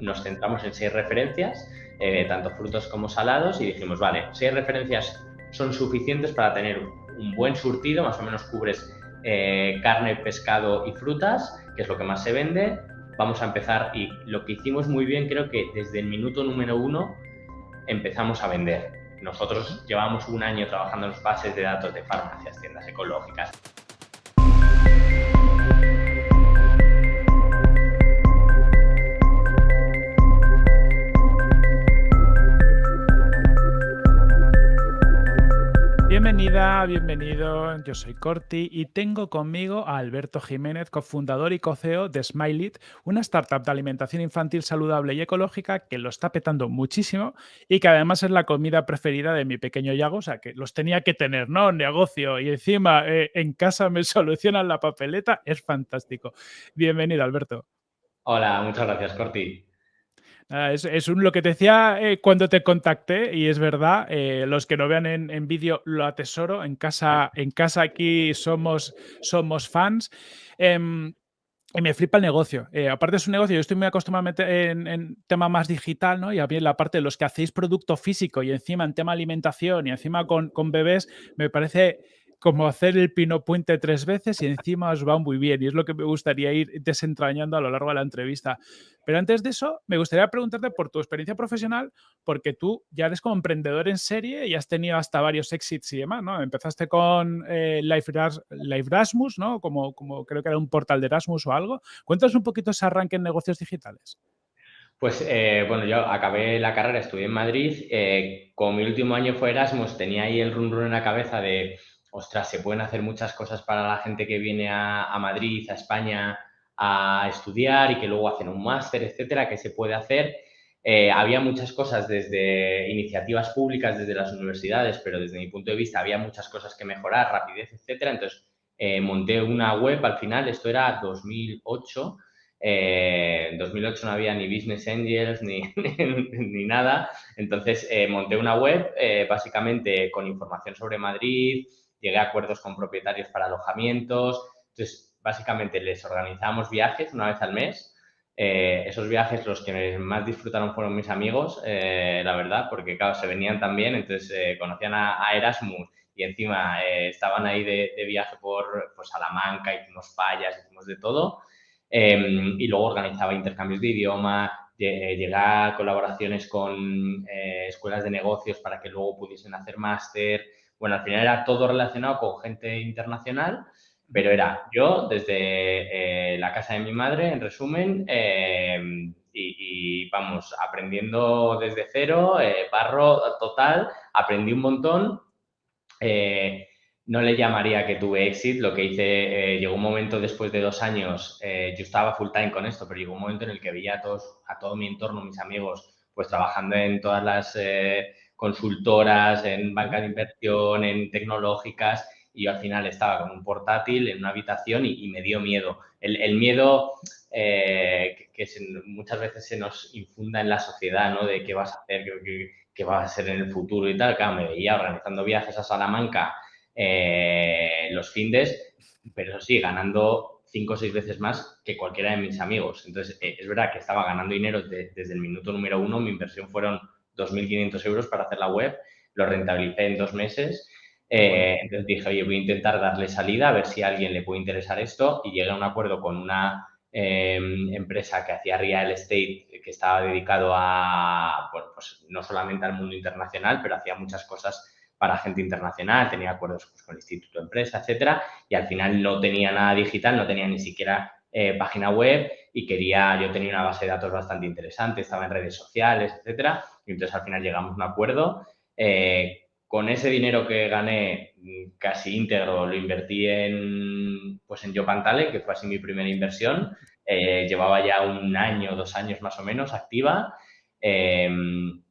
nos centramos en seis referencias, eh, tanto frutos como salados, y dijimos, vale, seis referencias son suficientes para tener un buen surtido, más o menos cubres eh, carne, pescado y frutas, que es lo que más se vende. Vamos a empezar y lo que hicimos muy bien, creo que desde el minuto número uno empezamos a vender. Nosotros llevamos un año trabajando en los bases de datos de farmacias, tiendas ecológicas. Bienvenida, bienvenido. Yo soy Corti y tengo conmigo a Alberto Jiménez, cofundador y co-CEO de Smileit, una startup de alimentación infantil saludable y ecológica que lo está petando muchísimo y que además es la comida preferida de mi pequeño Yago, o sea que los tenía que tener, ¿no? Negocio y encima eh, en casa me solucionan la papeleta, es fantástico. Bienvenido, Alberto. Hola, muchas gracias, Corti. Es, lo que te decía eh, cuando te contacté y es verdad, eh, los que no vean en, vídeo lo atesoro, en casa, en casa aquí somos, somos fans. Em, y me flipa el negocio. Eh, aparte es un negocio, yo estoy muy acostumbrado a meter en, tema más digital, ¿no? Y a mí la parte de los que hacéis producto físico y encima en tema alimentación y encima con, con bebés, me parece como hacer el pino puente tres veces y encima os va muy bien. Y es lo que me gustaría ir desentrañando a lo largo de la entrevista. Pero antes de eso, me gustaría preguntarte por tu experiencia profesional, porque tú ya eres como emprendedor en serie y has tenido hasta varios exits y demás, ¿no? Empezaste con eh, Life, Erasmus, ¿no? Como, como creo que era un portal de Erasmus o algo. Cuéntanos un poquito ese arranque en negocios digitales. Pues eh, bueno, yo acabé la carrera, estudié en Madrid. Eh, como mi último año fue Erasmus, tenía ahí el run en la cabeza de ostras, se pueden hacer muchas cosas para la gente que viene a, Madrid, a España, a estudiar y que luego hacen un máster, etcétera, que se puede hacer. Eh, había muchas cosas desde iniciativas públicas, desde las universidades, pero desde mi punto de vista había muchas cosas que mejorar, rapidez, etcétera. Entonces, eh, monté una web al final, esto era 2008. Eh, en 2008 no había ni Business Angels ni, ni, nada. Entonces, monté una web básicamente con información sobre Madrid, llegué a acuerdos con propietarios para alojamientos. Entonces, básicamente les organizamos viajes una vez al mes. Eh, esos viajes los que más disfrutaron fueron mis amigos, eh, la verdad, porque claro, se venían también, entonces eh, conocían a, Erasmus y encima estaban ahí de, viaje por pues, Salamanca, hicimos fallas, hicimos de todo. Em, y luego organizaba intercambios de idioma, llegué a colaboraciones con escuelas de negocios para que luego pudiesen hacer máster. Bueno, al final era todo relacionado con gente internacional, pero era yo desde eh, la casa de mi madre, en resumen, em, y, vamos, aprendiendo desde cero, eh, barro total, aprendí un montón. Eh, no le llamaría que tuve éxito, lo que hice, llegó un momento después de dos años, yo estaba full time con esto, pero llegó un momento en el que veía a, todos, a todo mi entorno, mis amigos, pues trabajando en todas las consultoras, en banca de inversión, en tecnológicas, y yo al final estaba con un portátil en una habitación y, me dio miedo. El, miedo eh, que, muchas veces se nos infunda en la sociedad, ¿no? De qué vas a hacer, qué, va a ser en el futuro y tal. Claro, me veía organizando viajes a Salamanca eh, los findes, pero eso sí, ganando cinco o seis veces más que cualquiera de mis amigos. Entonces, eh, es verdad que estaba ganando dinero desde el minuto número uno. Mi inversión fueron 2.500 euros para hacer la web, lo rentabilicé en dos meses. Eh, entonces dije, oye, voy a intentar darle salida, a ver si a alguien le puede interesar esto y llegué a un acuerdo con una em, empresa que hacía real estate, que estaba dedicado a, bueno, pues no solamente al mundo internacional, pero hacía muchas cosas para gente internacional, tenía acuerdos pues, con el Instituto de Empresa, etcétera, y al final no tenía nada digital, no tenía ni siquiera eh, página web y quería, yo tenía una base de datos bastante interesante, estaba en redes sociales, etcétera, y entonces al final llegamos a un acuerdo. Eh, con ese dinero que gané casi íntegro lo invertí en, pues en Yopantale, que fue así mi primera inversión. Eh, llevaba ya un año, dos años más o menos activa. Em,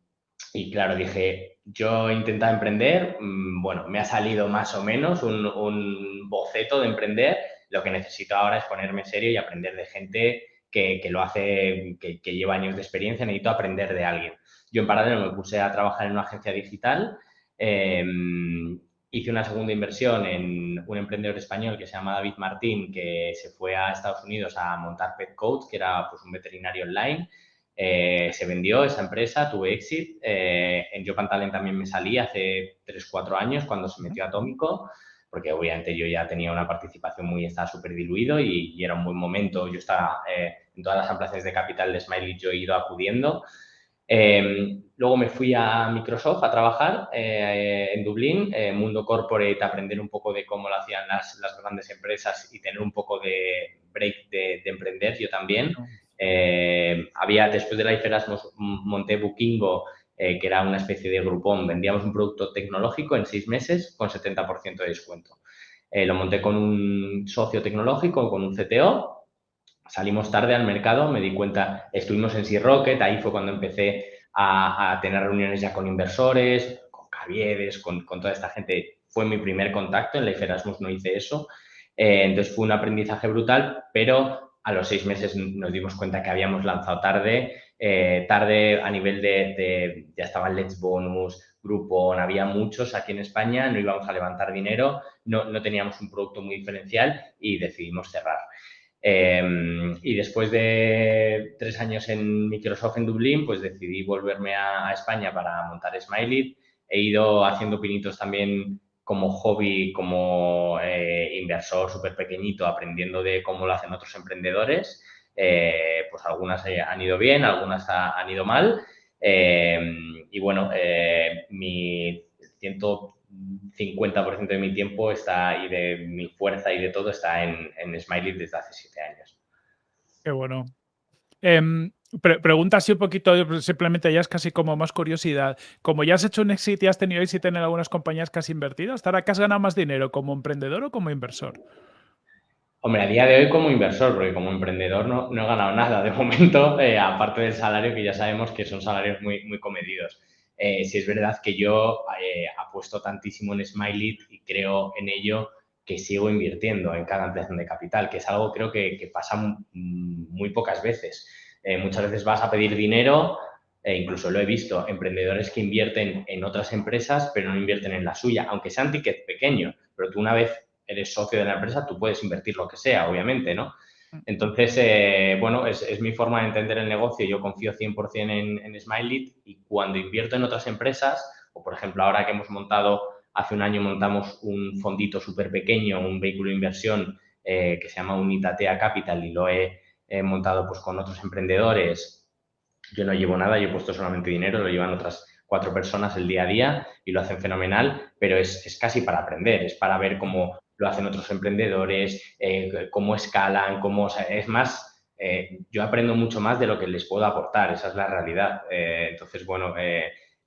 y claro, dije, yo intentaba emprender, mm, bueno, me ha salido más o menos un boceto de emprender, lo que necesito ahora es ponerme serio y aprender de gente que, lo hace, que, lleva años de experiencia, necesito aprender de alguien. Yo en paralelo me puse a trabajar en una agencia digital, em, hice una segunda inversión en un emprendedor español que se llama David Martín, que se fue a Estados Unidos a montar Pet Coach, que era pues, un veterinario online. se vendió esa empresa, tuve exit. en Jopan Talent también me salí hace 3-4 años cuando se metió Atómico porque obviamente yo ya tenía una participación muy, estaba súper diluido y, era un buen momento. Yo estaba eh, en todas las ampliaciones de capital de Smiley, yo he ido acudiendo. Em, luego me fui a Microsoft a trabajar eh, en Dublín, eh, mundo corporate, aprender un poco de cómo lo hacían las, las grandes empresas y tener un poco de break de, emprender yo también. había, después de la Erasmus, monté Bookingo, eh, que era una especie de grupón. Vendíamos un producto tecnológico en seis meses con 70% de descuento. Eh, lo monté con un socio tecnológico, con un CTO. Salimos tarde al mercado, me di cuenta, estuvimos en Sea Rocket, ahí fue cuando empecé a, tener reuniones ya con inversores, con Caviedes, con, toda esta gente. Fue mi primer contacto, en la Erasmus no hice eso. Eh, entonces fue un aprendizaje brutal, pero a los seis meses nos dimos cuenta que habíamos lanzado tarde eh, tarde a nivel de, ya estaban Let's Bonus, Groupon, había muchos aquí en España, no íbamos a levantar dinero, no, no teníamos un producto muy diferencial y decidimos cerrar. Em, y después de tres años en Microsoft en Dublín, pues decidí volverme a, España para montar Smiley. He ido haciendo pinitos también como hobby, como eh, inversor súper pequeñito, aprendiendo de cómo lo hacen otros emprendedores. Eh, pues algunas eh, han ido bien, algunas han ido mal. Eh, y bueno, mi 150% de mi tiempo está y de mi fuerza y de todo está en, en Smiley desde hace siete años. Qué bueno. Em, pregunta así un poquito, simplemente ya es casi como más curiosidad. Como ya has hecho un exit y has tenido éxito en algunas compañías que has invertido, ¿hasta ahora que has ganado más dinero como emprendedor o como inversor? Hombre, a día de hoy como inversor, porque como emprendedor no, no he ganado nada de momento, eh, aparte del salario que ya sabemos que son salarios muy, muy comedidos. Eh, si es verdad que yo eh, apuesto tantísimo en Smiley y creo en ello que sigo invirtiendo en cada ampliación de capital, que es algo creo que, que pasa muy pocas veces. muchas veces vas a pedir dinero, e incluso lo he visto, emprendedores que invierten en otras empresas, pero no invierten en la suya, aunque sea un ticket pequeño, pero tú una vez eres socio de la empresa, tú puedes invertir lo que sea, obviamente, ¿no? Mm. Entonces, eh, bueno, es, mi forma de entender el negocio. Yo confío 100% en, en Smiley y cuando invierto en otras empresas, o por ejemplo, ahora que hemos montado, hace un año montamos un fondito súper pequeño, un vehículo de inversión eh, que se llama Unitatea Capital y lo he, montado pues con otros emprendedores. Yo no llevo nada, yo he puesto solamente dinero, lo llevan otras cuatro personas el día a día y lo hacen fenomenal, pero es, es casi para aprender, es para ver cómo lo hacen otros emprendedores, eh, cómo escalan, cómo, es más, eh, yo aprendo mucho más de lo que les puedo aportar, esa es la realidad. Eh, entonces, bueno,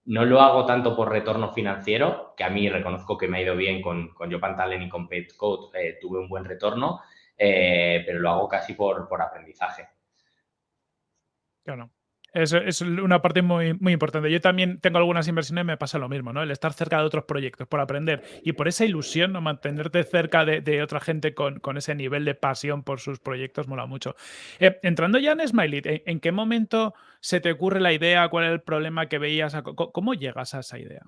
no lo hago tanto por retorno financiero, que a mí reconozco que me ha ido bien con, con Talent y con Petcode, tuve un buen retorno, pero lo hago casi por, por aprendizaje. Claro. Es, una parte muy, importante. Yo también tengo algunas inversiones me pasa lo mismo, ¿no? El estar cerca de otros proyectos, por aprender y por esa ilusión, ¿no? Mantenerte cerca de, otra gente con, ese nivel de pasión por sus proyectos mola mucho. Eh, entrando ya en Smiley, ¿en, qué momento se te ocurre la idea? ¿Cuál es el problema que veías? ¿Cómo llegas a esa idea?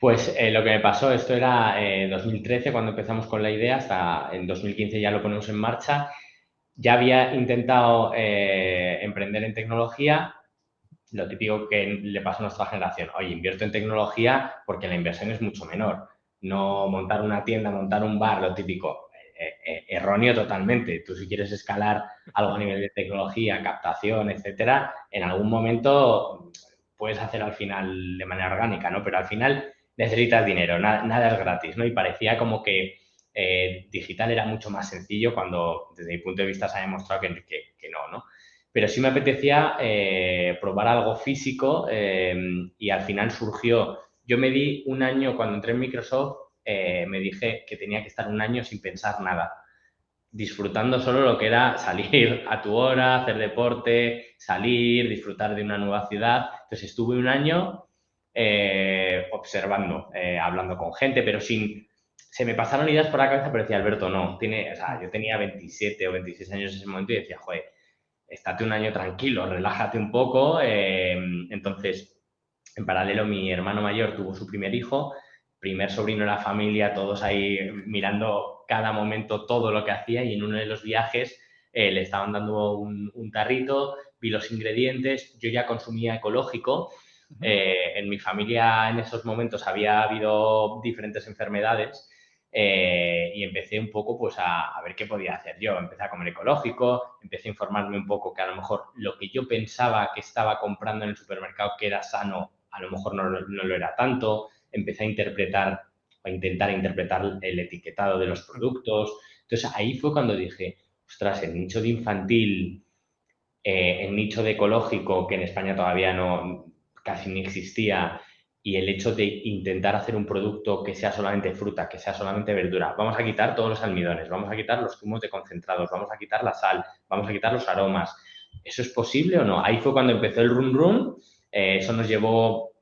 Pues eh, lo que me pasó, esto era en eh, 2013 cuando empezamos con la idea, hasta en 2015 ya lo ponemos en marcha ya había intentado eh, emprender en tecnología, lo típico que le pasa a nuestra generación, oye, invierto en tecnología porque la inversión es mucho menor. No montar una tienda, montar un bar, lo típico, eh, eh, erróneo totalmente. Tú si quieres escalar algo a nivel de tecnología, captación, etcétera, en algún momento puedes hacer al final de manera orgánica, ¿no? Pero al final necesitas dinero, nada, nada es gratis, ¿no? Y parecía como que eh, digital era mucho más sencillo cuando desde mi punto de vista se ha demostrado que, no, ¿no? Pero sí me apetecía eh, probar algo físico em, y al final surgió, yo me di un año cuando entré en Microsoft, eh, me dije que tenía que estar un año sin pensar nada, disfrutando solo lo que era salir a tu hora, hacer deporte, salir, disfrutar de una nueva ciudad. Entonces estuve un año observando, hablando con gente, pero sin se me pasaron ideas por la cabeza, pero decía, Alberto, no, tiene, o sea, yo tenía 27 o 26 años en ese momento y decía, joder, estate un año tranquilo, relájate un poco. Em, entonces, en paralelo, mi hermano mayor tuvo su primer hijo, primer sobrino de la familia, todos ahí mirando cada momento todo lo que hacía y en uno de los viajes eh, le estaban dando un, tarrito, vi los ingredientes, yo ya consumía ecológico. Eh, en mi familia en esos momentos había habido diferentes enfermedades eh, y empecé un poco pues a, ver qué podía hacer yo. Empecé a comer ecológico, empecé a informarme un poco que a lo mejor lo que yo pensaba que estaba comprando en el supermercado que era sano, a lo mejor no, no lo era tanto. Empecé a interpretar, a intentar interpretar el etiquetado de los productos. Entonces ahí fue cuando dije, ostras, el nicho de infantil, eh, el nicho de ecológico, que en España todavía no casi ni existía, y el hecho de intentar hacer un producto que sea solamente fruta, que sea solamente verdura. Vamos a quitar todos los almidones, vamos a quitar los zumos de concentrados, vamos a quitar la sal, vamos a quitar los aromas. ¿Eso es posible o no? Ahí fue cuando empezó el run run. Eh, eso nos llevó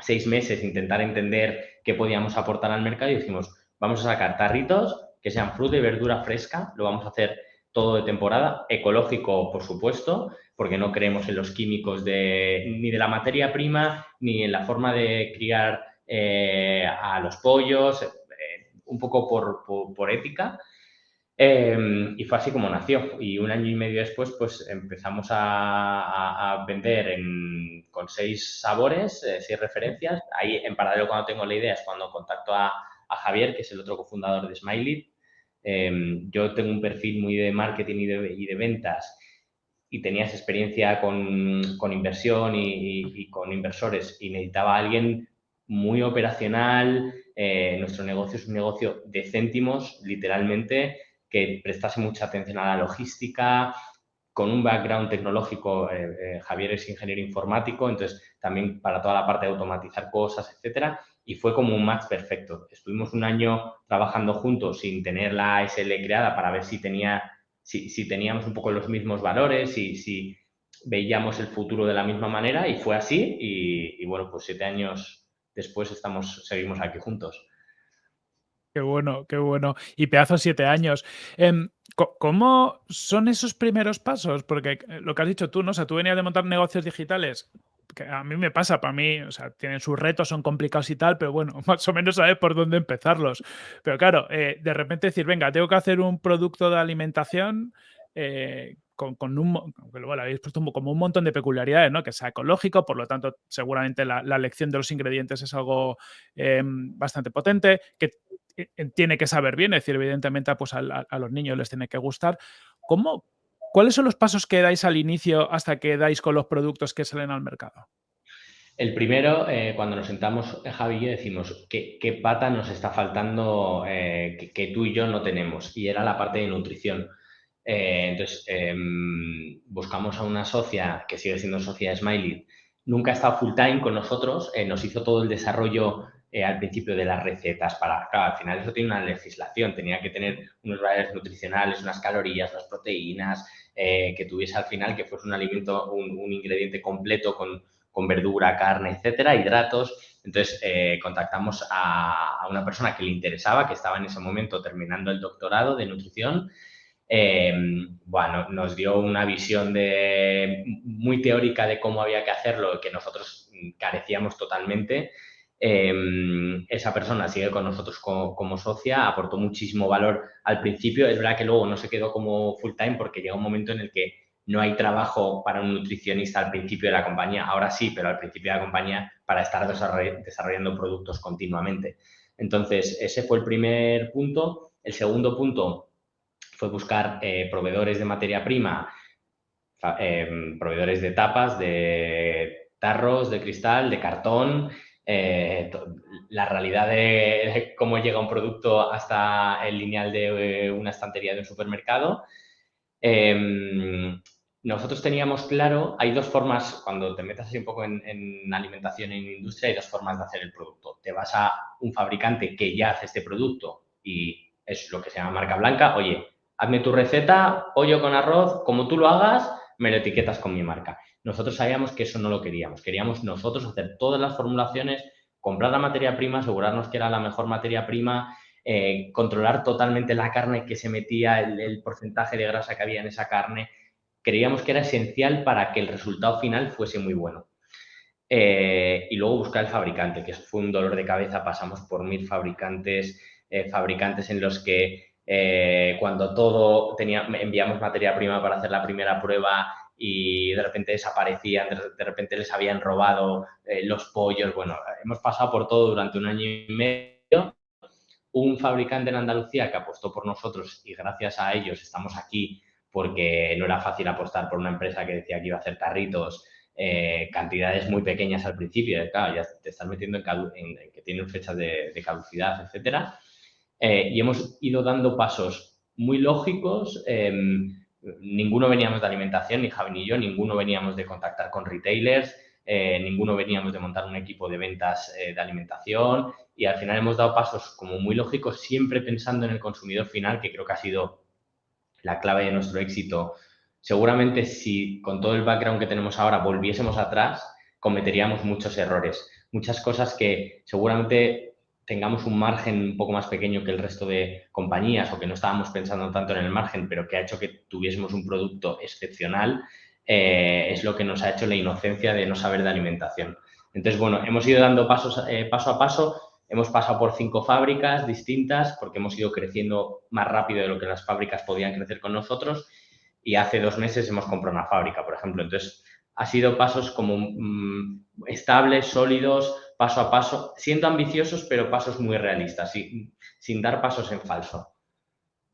seis meses intentar entender qué podíamos aportar al mercado y dijimos, vamos a sacar tarritos que sean fruta y verdura fresca, lo vamos a hacer todo de temporada, ecológico, por supuesto, porque no creemos en los químicos de, ni de la materia prima, ni en la forma de criar eh, a los pollos, eh, un poco por, ética. Em, y fue así como nació. Y un año y medio después, pues empezamos a, vender con seis sabores, eh, seis referencias. Ahí, en paralelo, cuando tengo la idea, es cuando contacto a, a Javier, que es el otro cofundador de Smiley, Em, yo tengo un perfil muy de marketing y de, ventas y tenías experiencia con, inversión y, con inversores y necesitaba a alguien muy operacional. Eh, nuestro negocio es un negocio de céntimos, literalmente, que prestase mucha atención a la logística, con un background tecnológico, eh, eh, Javier es ingeniero informático, entonces también para toda la parte de automatizar cosas, etcétera, y fue como un match perfecto. Estuvimos un año trabajando juntos sin tener la SL creada para ver si, tenía, si, teníamos un poco los mismos valores, y si veíamos el futuro de la misma manera y fue así y, bueno, pues siete años después estamos, seguimos aquí juntos. Qué bueno, qué bueno. Y pedazo siete años. Em, ¿Cómo son esos primeros pasos? Porque eh, lo que has dicho tú, ¿no? O sea, tú venías de montar negocios digitales que a mí me pasa, para mí, o sea, tienen sus retos, son complicados y tal, pero bueno, más o menos sabes por dónde empezarlos. Pero claro, eh, de repente decir, venga, tengo que hacer un producto de alimentación eh, con, un, bueno, habéis puesto como un montón de peculiaridades, ¿no? Que sea ecológico, por lo tanto, seguramente la, elección de los ingredientes es algo em, bastante potente, que tiene que saber bien, es decir, evidentemente pues a los niños les tiene que gustar. ¿Cómo, ¿Cuáles son los pasos que dais al inicio hasta que dais con los productos que salen al mercado? El primero, eh, cuando nos sentamos eh, Javi yo decimos, ¿qué, pata nos está faltando eh, que, tú y yo no tenemos? Y era la parte de nutrición. entonces, em, buscamos a una socia que sigue siendo socia de Smiley. Nunca ha estado full time con nosotros, nos hizo todo el desarrollo al principio de las recetas para, claro, al final eso tiene una legislación, tenía que tener unos valores nutricionales, unas calorías, unas proteínas, eh, que tuviese al final que fuese un alimento, un, ingrediente completo con, verdura, carne, etcétera, hidratos. Entonces eh, contactamos a, una persona que le interesaba, que estaba en ese momento terminando el doctorado de nutrición. Eh, bueno, nos dio una visión de, muy teórica de cómo había que hacerlo, que nosotros carecíamos totalmente. Em, esa persona sigue con nosotros como, socia, aportó muchísimo valor al principio. Es verdad que luego no se quedó como full time porque llega un momento en el que no hay trabajo para un nutricionista al principio de la compañía. Ahora sí, pero al principio de la compañía para estar desarrollando productos continuamente. Entonces, ese fue el primer punto. El segundo punto fue buscar eh, proveedores de materia prima, em, proveedores de tapas, de tarros, de cristal, de cartón, eh, la realidad de, cómo llega un producto hasta el lineal de eh, una estantería de un supermercado. Em, nosotros teníamos claro, hay dos formas, cuando te metas así un poco en, alimentación en industria, hay dos formas de hacer el producto. Te vas a un fabricante que ya hace este producto y es lo que se llama marca blanca, oye, hazme tu receta, pollo con arroz, como tú lo hagas, me lo etiquetas con mi marca. Nosotros sabíamos que eso no lo queríamos. Queríamos nosotros hacer todas las formulaciones, comprar la materia prima, asegurarnos que era la mejor materia prima, eh, controlar totalmente la carne que se metía, el, porcentaje de grasa que había en esa carne. Creíamos que era esencial para que el resultado final fuese muy bueno. Eh, y luego buscar el fabricante, que fue un dolor de cabeza. Pasamos por mil fabricantes, eh, fabricantes en los que cuando todo tenía, enviamos materia prima para hacer la primera prueba y de repente desaparecían, de repente les habían robado eh, los pollos. Bueno, hemos pasado por todo durante un año y medio. Un fabricante en Andalucía que apostó por nosotros y gracias a ellos estamos aquí porque no era fácil apostar por una empresa que decía que iba a hacer carritos, eh, cantidades muy pequeñas al principio, claro, ya te estás metiendo en, que tienen fechas de, caducidad, etcétera. Eh, y hemos ido dando pasos muy lógicos. Em, ninguno veníamos de alimentación, ni Javi ni yo, ninguno veníamos de contactar con retailers, eh, ninguno veníamos de montar un equipo de ventas de alimentación y al final hemos dado pasos como muy lógicos, siempre pensando en el consumidor final, que creo que ha sido la clave de nuestro éxito. Seguramente si con todo el background que tenemos ahora volviésemos atrás, cometeríamos muchos errores, muchas cosas que seguramente tengamos un margen un poco más pequeño que el resto de compañías o que no estábamos pensando tanto en el margen, pero que ha hecho que tuviésemos un producto excepcional, eh, es lo que nos ha hecho la inocencia de no saber de alimentación. Entonces, bueno, hemos ido dando pasos eh, paso a paso Hemos pasado por cinco fábricas distintas porque hemos ido creciendo más rápido de lo que las fábricas podían crecer con nosotros y hace dos meses hemos comprado una fábrica, por ejemplo. Entonces, ha sido pasos como mm, estables, sólidos, paso a paso, siendo ambiciosos, pero pasos muy realistas, sin, dar pasos en falso.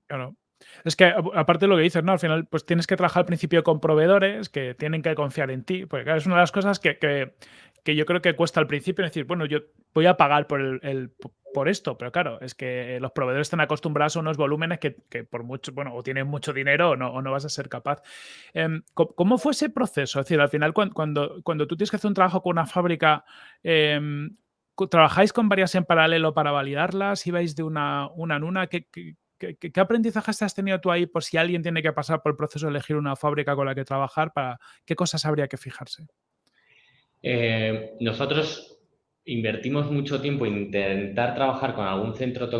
Claro. Es que aparte de lo que dices, ¿no? Al final, pues tienes que trabajar al principio con proveedores que tienen que confiar en ti, porque es una de las cosas que yo creo que cuesta al principio decir, bueno, yo voy a pagar por, el, por esto, pero claro, es que los proveedores están acostumbrados a unos volúmenes que, por mucho, bueno, o tienen mucho dinero o no, o no vas a ser capaz. Em, ¿Cómo fue ese proceso? Es decir, al final, cuando, cuando, tú tienes que hacer un trabajo con una fábrica, em, ¿trabajáis con varias en paralelo para validarlas? ¿Ibais de una, una en una? ¿Qué, qué, qué, aprendizajes has tenido tú ahí por si alguien tiene que pasar por el proceso de elegir una fábrica con la que trabajar? Para, ¿Qué cosas habría que fijarse? Eh, nosotros invertimos mucho tiempo en intentar trabajar con algún centro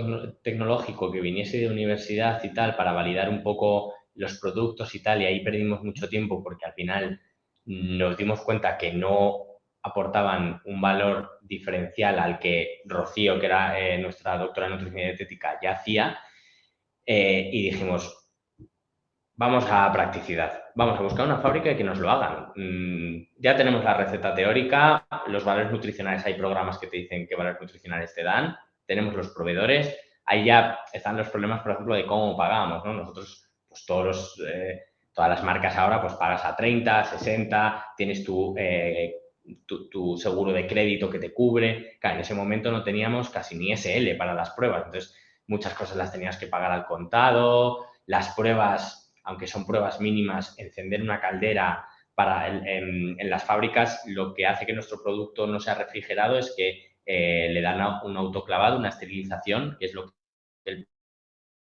tecnológico que viniese de universidad y tal para validar un poco los productos y tal y ahí perdimos mucho tiempo porque al final nos dimos cuenta que no aportaban un valor diferencial al que Rocío, que era eh, nuestra doctora en nutrición y dietética, ya hacía eh, y dijimos, vamos a practicidad. Vamos a buscar una fábrica y que nos lo hagan. Mm, ya tenemos la receta teórica, los valores nutricionales, hay programas que te dicen qué valores nutricionales te dan, tenemos los proveedores, ahí ya están los problemas, por ejemplo, de cómo pagamos, ¿no? Nosotros, pues todos eh, todas las marcas ahora, pues pagas a 30, 60, tienes eh, tu, tu, seguro de crédito que te cubre. En ese momento no teníamos casi ni SL para las pruebas, entonces muchas cosas las tenías que pagar al contado, las pruebas aunque son pruebas mínimas, encender una caldera para en, las fábricas, lo que hace que nuestro producto no sea refrigerado es que eh, le dan un autoclavado, una esterilización, que es lo que el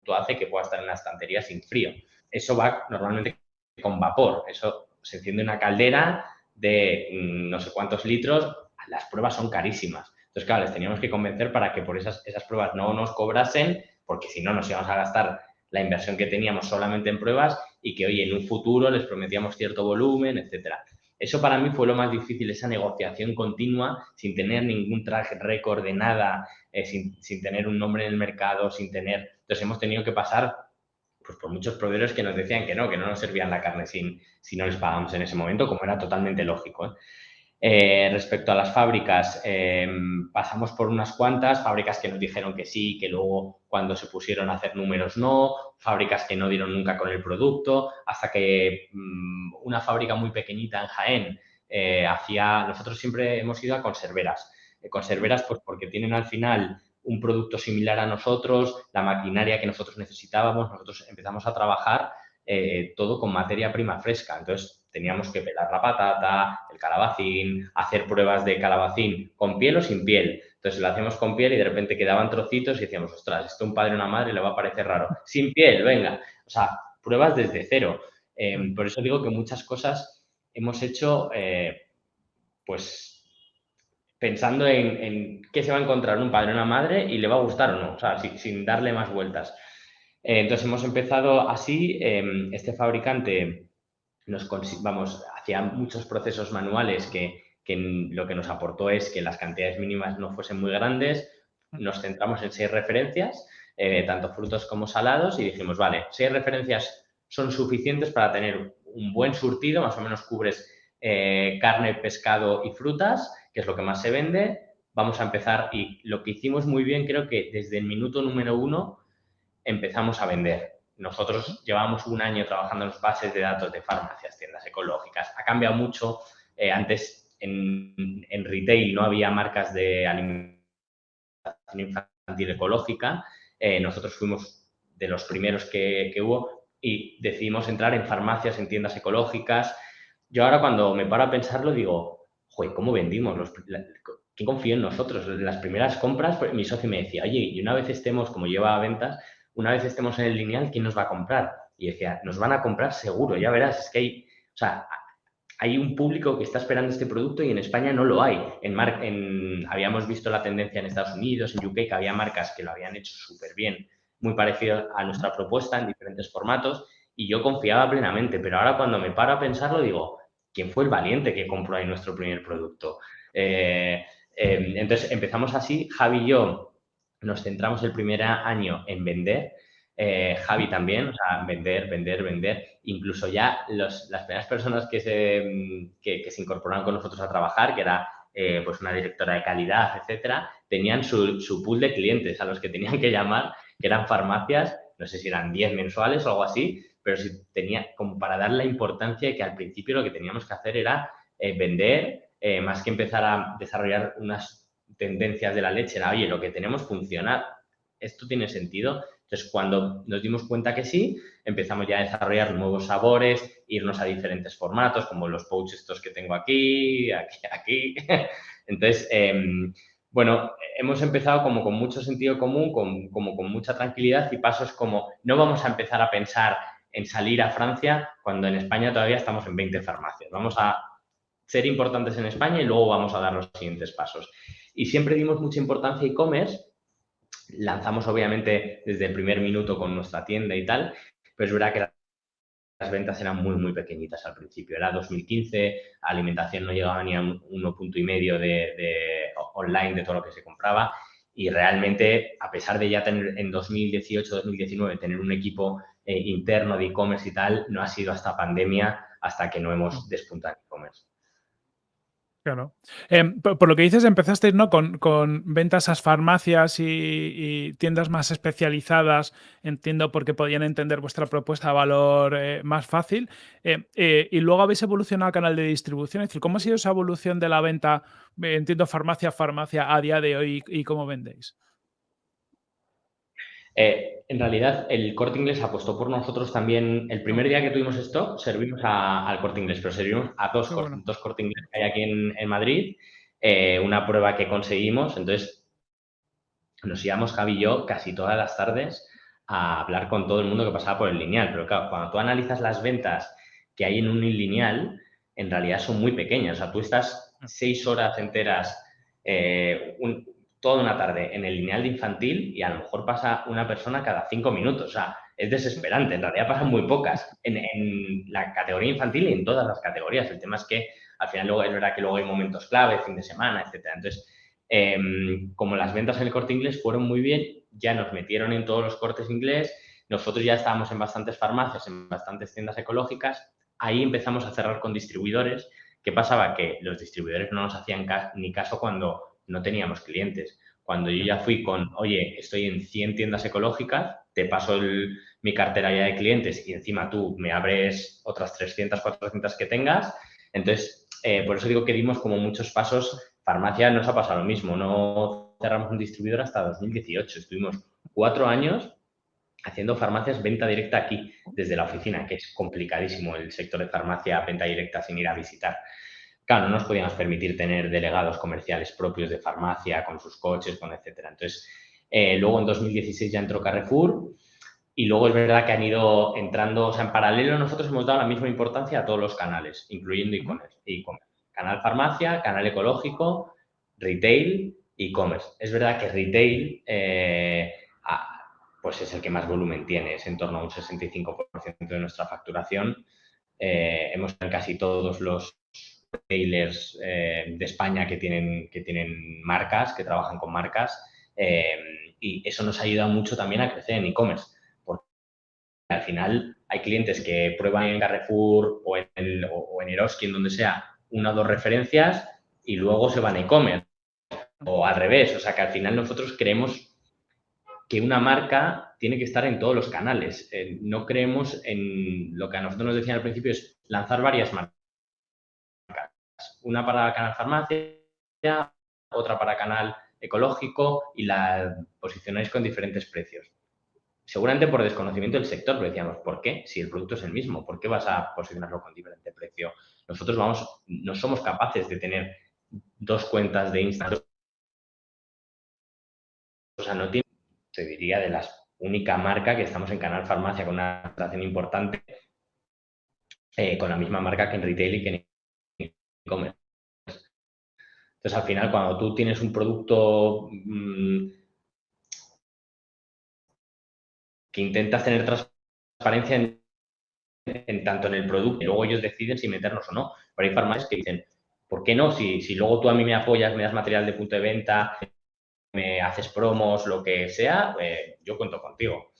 producto hace que pueda estar en la estantería sin frío. Eso va normalmente con vapor. Eso se enciende una caldera de mm, no sé cuántos litros. Las pruebas son carísimas. Entonces, claro, les teníamos que convencer para que por esas, esas pruebas no nos cobrasen, porque si no nos íbamos a gastar la inversión que teníamos solamente en pruebas y que hoy en un futuro les prometíamos cierto volumen, etcétera. Eso para mí fue lo más difícil, esa negociación continua, sin tener ningún traje récord de nada, eh, sin, tener un nombre en el mercado, sin tener... Entonces hemos tenido que pasar pues, por muchos proveedores que nos decían que no, que no nos servían la carne sin, si no les pagamos en ese momento, como era totalmente lógico. ¿eh? Eh, respecto a las fábricas, em, pasamos por unas cuantas, fábricas que nos dijeron que sí, que luego cuando se pusieron a hacer números no, fábricas que no dieron nunca con el producto, hasta que mm, una fábrica muy pequeñita en Jaén eh, hacía, nosotros siempre hemos ido a conserveras, eh, conserveras pues porque tienen al final un producto similar a nosotros, la maquinaria que nosotros necesitábamos, nosotros empezamos a trabajar todo con materia prima fresca, entonces teníamos que pelar la patata, el calabacín, hacer pruebas de calabacín con piel o sin piel. Entonces lo hacíamos con piel y de repente quedaban trocitos y decíamos, ostras, esto a un padre o una madre le va a parecer raro. Sin piel, venga. O sea, pruebas desde cero. Em, por eso digo que muchas cosas hemos hecho, eh, pues, pensando en, qué se va a encontrar un padre o una madre y le va a gustar o no, o sea, sin, darle más vueltas. Eh, entonces hemos empezado así, este fabricante nos vamos, hacía muchos procesos manuales que, lo que nos aportó es que las cantidades mínimas no fuesen muy grandes. Nos centramos en seis referencias, eh, tanto frutos como salados, y dijimos, vale, seis referencias son suficientes para tener un buen surtido, más o menos cubres eh, carne, pescado y frutas, que es lo que más se vende. Vamos a empezar y lo que hicimos muy bien, creo que desde el minuto número uno empezamos a vender. Nosotros llevamos un año trabajando en los bases de datos de farmacias, tiendas ecológicas. Ha cambiado mucho. Eh, antes en, en, retail no había marcas de alimentación infantil ecológica. Eh, nosotros fuimos de los primeros que, que, hubo y decidimos entrar en farmacias, en tiendas ecológicas. Yo ahora cuando me paro a pensarlo digo, joder, ¿cómo vendimos? Los, ¿Quién confía en nosotros? Las primeras compras, pues, mi socio me decía, oye, y una vez estemos, como lleva a ventas, una vez estemos en el lineal, ¿quién nos va a comprar? Y decía, nos van a comprar seguro, ya verás, es que hay, o sea, hay un público que está esperando este producto y en España no lo hay. En, en habíamos visto la tendencia en Estados Unidos, en UK, que había marcas que lo habían hecho súper bien, muy parecido a nuestra propuesta en diferentes formatos y yo confiaba plenamente, pero ahora cuando me paro a pensarlo digo, ¿quién fue el valiente que compró ahí nuestro primer producto? Eh, eh, entonces empezamos así, Javi y yo nos centramos el primer año en vender. Eh, Javi también, o sea, vender, vender, vender. Incluso ya las primeras personas que se, que, se incorporaron con nosotros a trabajar, que era eh, pues una directora de calidad, etcétera, tenían su, su, pool de clientes a los que tenían que llamar, que eran farmacias, no sé si eran 10 mensuales o algo así, pero si tenía como para dar la importancia de que al principio lo que teníamos que hacer era eh, vender, más que empezar a desarrollar unas tendencias de la leche era, oye, lo que tenemos funciona, esto tiene sentido. Entonces, cuando nos dimos cuenta que sí, empezamos ya a desarrollar nuevos sabores, irnos a diferentes formatos, como los pouches estos que tengo aquí, aquí, aquí. Entonces, em, bueno, hemos empezado como con mucho sentido común, con, como con mucha tranquilidad y pasos como no vamos a empezar a pensar en salir a Francia cuando en España todavía estamos en 20 farmacias. Vamos a ser importantes en España y luego vamos a dar los siguientes pasos. Y siempre dimos mucha importancia a e-commerce. Lanzamos, obviamente, desde el primer minuto con nuestra tienda y tal, pero es verdad que las ventas eran muy, muy pequeñitas al principio. Era 2015, alimentación no llegaba ni a un 1.5 de, de online de todo lo que se compraba y realmente, a pesar de ya tener en 2018-2019 tener un equipo eh, interno de e-commerce y tal, no ha sido hasta pandemia hasta que no hemos despuntado e-commerce. Claro. Em, por, lo que dices, empezasteis ¿no? con, ventas a farmacias y, tiendas más especializadas, entiendo porque podían entender vuestra propuesta de valor eh, más fácil, em, eh, y luego habéis evolucionado a canal de distribución. Es decir, ¿cómo ha sido esa evolución de la venta, entiendo, farmacia a farmacia a día de hoy y cómo vendéis? En realidad, el corte inglés apostó por nosotros también. El primer día que tuvimos esto, servimos al corte inglés, pero servimos a dos, dos corte inglés que hay aquí en, Madrid. Eh, una prueba que conseguimos. Entonces, nos íbamos, Javi y yo, casi todas las tardes a hablar con todo el mundo que pasaba por el lineal. Pero claro, cuando tú analizas las ventas que hay en un lineal, en realidad son muy pequeñas. O sea, tú estás seis horas enteras, eh, un, toda una tarde en el lineal de infantil y a lo mejor pasa una persona cada cinco minutos. O sea, es desesperante. En realidad pasan muy pocas en, la categoría infantil y en todas las categorías. El tema es que al final luego es verdad que luego hay momentos clave, fin de semana, etcétera. Entonces, em, como las ventas en el corte inglés fueron muy bien, ya nos metieron en todos los cortes inglés. Nosotros ya estábamos en bastantes farmacias, en bastantes tiendas ecológicas. Ahí empezamos a cerrar con distribuidores. ¿Qué pasaba? Que los distribuidores no nos hacían ni caso cuando no teníamos clientes. Cuando yo ya fui con, oye, estoy en 100 tiendas ecológicas, te paso mi cartera ya de clientes y encima tú me abres otras 300, 400 que tengas. Entonces, eh, por eso digo que dimos como muchos pasos. Farmacia nos ha pasado lo mismo. No cerramos un distribuidor hasta 2018. Estuvimos cuatro años haciendo farmacias venta directa aquí, desde la oficina, que es complicadísimo el sector de farmacia venta directa sin ir a visitar. Claro, no nos podíamos permitir tener delegados comerciales propios de farmacia con sus coches, con etcétera. Entonces, eh, luego en 2016 ya entró Carrefour y luego es verdad que han ido entrando, o sea, en paralelo nosotros hemos dado la misma importancia a todos los canales, incluyendo e-commerce. canal farmacia, canal ecológico, retail, e-commerce. Es verdad que retail eh, pues es el que más volumen tiene, es en torno a un 65% de nuestra facturación. Eh, hemos en casi todos los retailers eh, de España que tienen, que tienen marcas, que trabajan con marcas, eh, y eso nos ha ayudado mucho también a crecer en e-commerce, porque al final hay clientes que prueban en Carrefour o en, el, o, en Eroski, en donde sea, una o dos referencias y luego se van a e-commerce. O al revés, o sea que al final nosotros creemos que una marca tiene que estar en todos los canales. Eh, no creemos en lo que a nosotros nos decían al principio, es lanzar varias marcas. Una para canal farmacia, otra para canal ecológico y la posicionáis con diferentes precios. Seguramente por desconocimiento del sector, pero decíamos, ¿por qué? Si el producto es el mismo, ¿por qué vas a posicionarlo con diferente precio? Nosotros vamos, no somos capaces de tener dos cuentas de Instagram. O sea, no tiene te diría, de la única marca que estamos en Canal Farmacia con una atracción importante, eh, con la misma marca que en retail y que en e-commerce. Entonces, al final, cuando tú tienes un producto mm, que intentas tener transparencia en, tanto en el producto, y luego ellos deciden si meternos o no. Pero hay farmacias que dicen, ¿por qué no? Si, luego tú a mí me apoyas, me das material de punto de venta, me haces promos, lo que sea, eh, yo cuento contigo.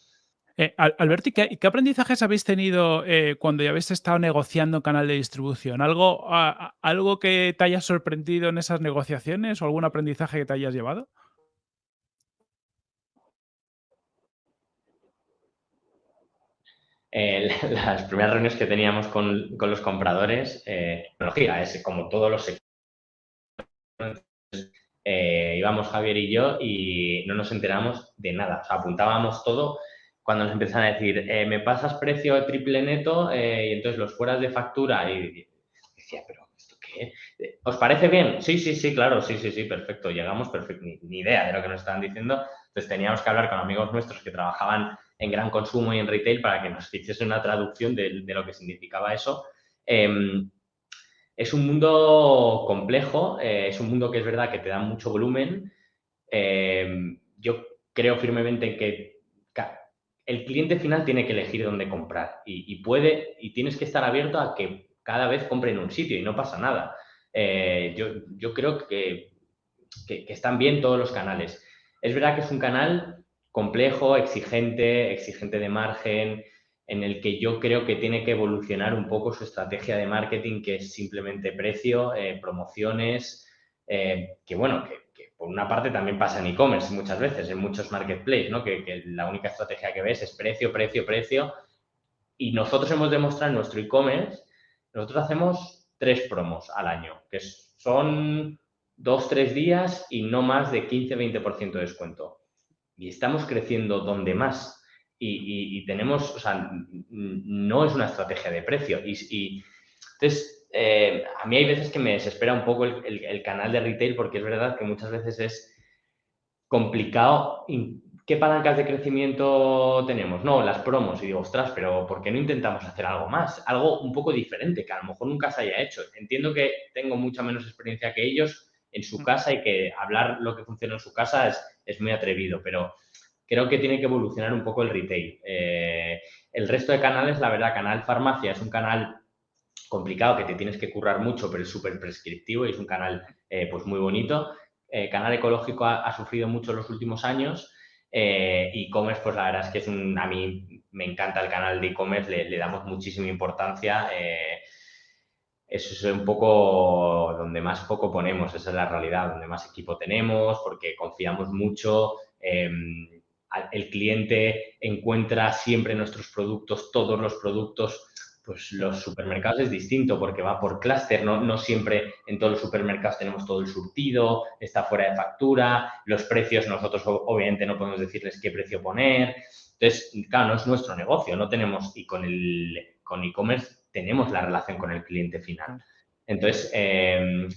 Eh, ¿qué, aprendizajes habéis tenido eh, cuando ya habéis estado negociando canal de distribución? ¿Algo, ¿Algo que te haya sorprendido en esas negociaciones o algún aprendizaje que te hayas llevado? las primeras reuniones que teníamos con, los compradores, tecnología, es como todos los sectores eh, íbamos Javier y yo y no nos enteramos de nada. Apuntábamos todo cuando nos empiezan a decir, eh, me pasas precio triple neto eh, y entonces los fueras de factura y, decía, pero ¿esto qué? ¿Os parece bien? Sí, sí, sí, claro, sí, sí, sí, perfecto. Llegamos, perfecto, ni, idea de lo que nos estaban diciendo. Entonces teníamos que hablar con amigos nuestros que trabajaban en gran consumo y en retail para que nos hiciese una traducción de, lo que significaba eso. Em, es un mundo complejo, eh, es un mundo que es verdad que te da mucho volumen. Eh, yo creo firmemente en que el cliente final tiene que elegir dónde comprar y, puede y tienes que estar abierto a que cada vez compre en un sitio y no pasa nada. Eh, yo, creo que, que, están bien todos los canales. Es verdad que es un canal complejo, exigente, exigente de margen, en el que yo creo que tiene que evolucionar un poco su estrategia de marketing, que es simplemente precio, eh, promociones, eh, que bueno, que, por una parte también pasa en e-commerce muchas veces, en muchos marketplaces, ¿no? Que, la única estrategia que ves es precio, precio, precio. Y nosotros hemos demostrado en nuestro e-commerce, nosotros hacemos tres promos al año, que son dos, tres días y no más de 15-20% de descuento. Y estamos creciendo donde más y, tenemos, o sea, no es una estrategia de precio. Y, entonces, eh, a mí hay veces que me desespera un poco el, canal de retail porque es verdad que muchas veces es complicado. ¿Qué palancas de crecimiento tenemos? No, las promos. Y digo, ostras, pero ¿por qué no intentamos hacer algo más? Algo un poco diferente, que a lo mejor nunca se haya hecho. Entiendo que tengo mucha menos experiencia que ellos en su casa y que hablar lo que funciona en su casa es, es muy atrevido, pero creo que tiene que evolucionar un poco el retail. Eh, el resto de canales, la verdad, Canal Farmacia es un canal complicado que te tienes que currar mucho, pero es súper prescriptivo y es un canal eh, pues muy bonito. Eh, canal ecológico ha, sufrido mucho en los últimos años. e-commerce, pues la verdad es que es un, a mí me encanta el canal de e-commerce, le, damos muchísima importancia. eso es un poco donde más poco ponemos, esa es la realidad, donde más equipo tenemos, porque confiamos mucho. El cliente encuentra siempre nuestros productos, todos los productos, pues los supermercados es distinto porque va por clúster, no, no siempre en todos los supermercados tenemos todo el surtido, está fuera de factura, los precios nosotros obviamente no podemos decirles qué precio poner. Entonces, claro, no es nuestro negocio, no tenemos, y con el con e-commerce tenemos la relación con el cliente final. Entonces, em,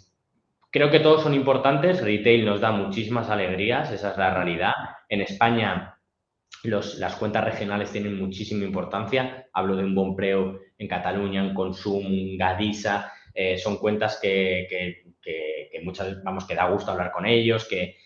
creo que todos son importantes, retail nos da muchísimas alegrías, esa es la realidad, en España las cuentas regionales tienen muchísima importancia. Hablo de un Bonpreu en Cataluña, en Consum, Gadisa. Eh, son cuentas que, muchas vamos, que da gusto hablar con ellos, que,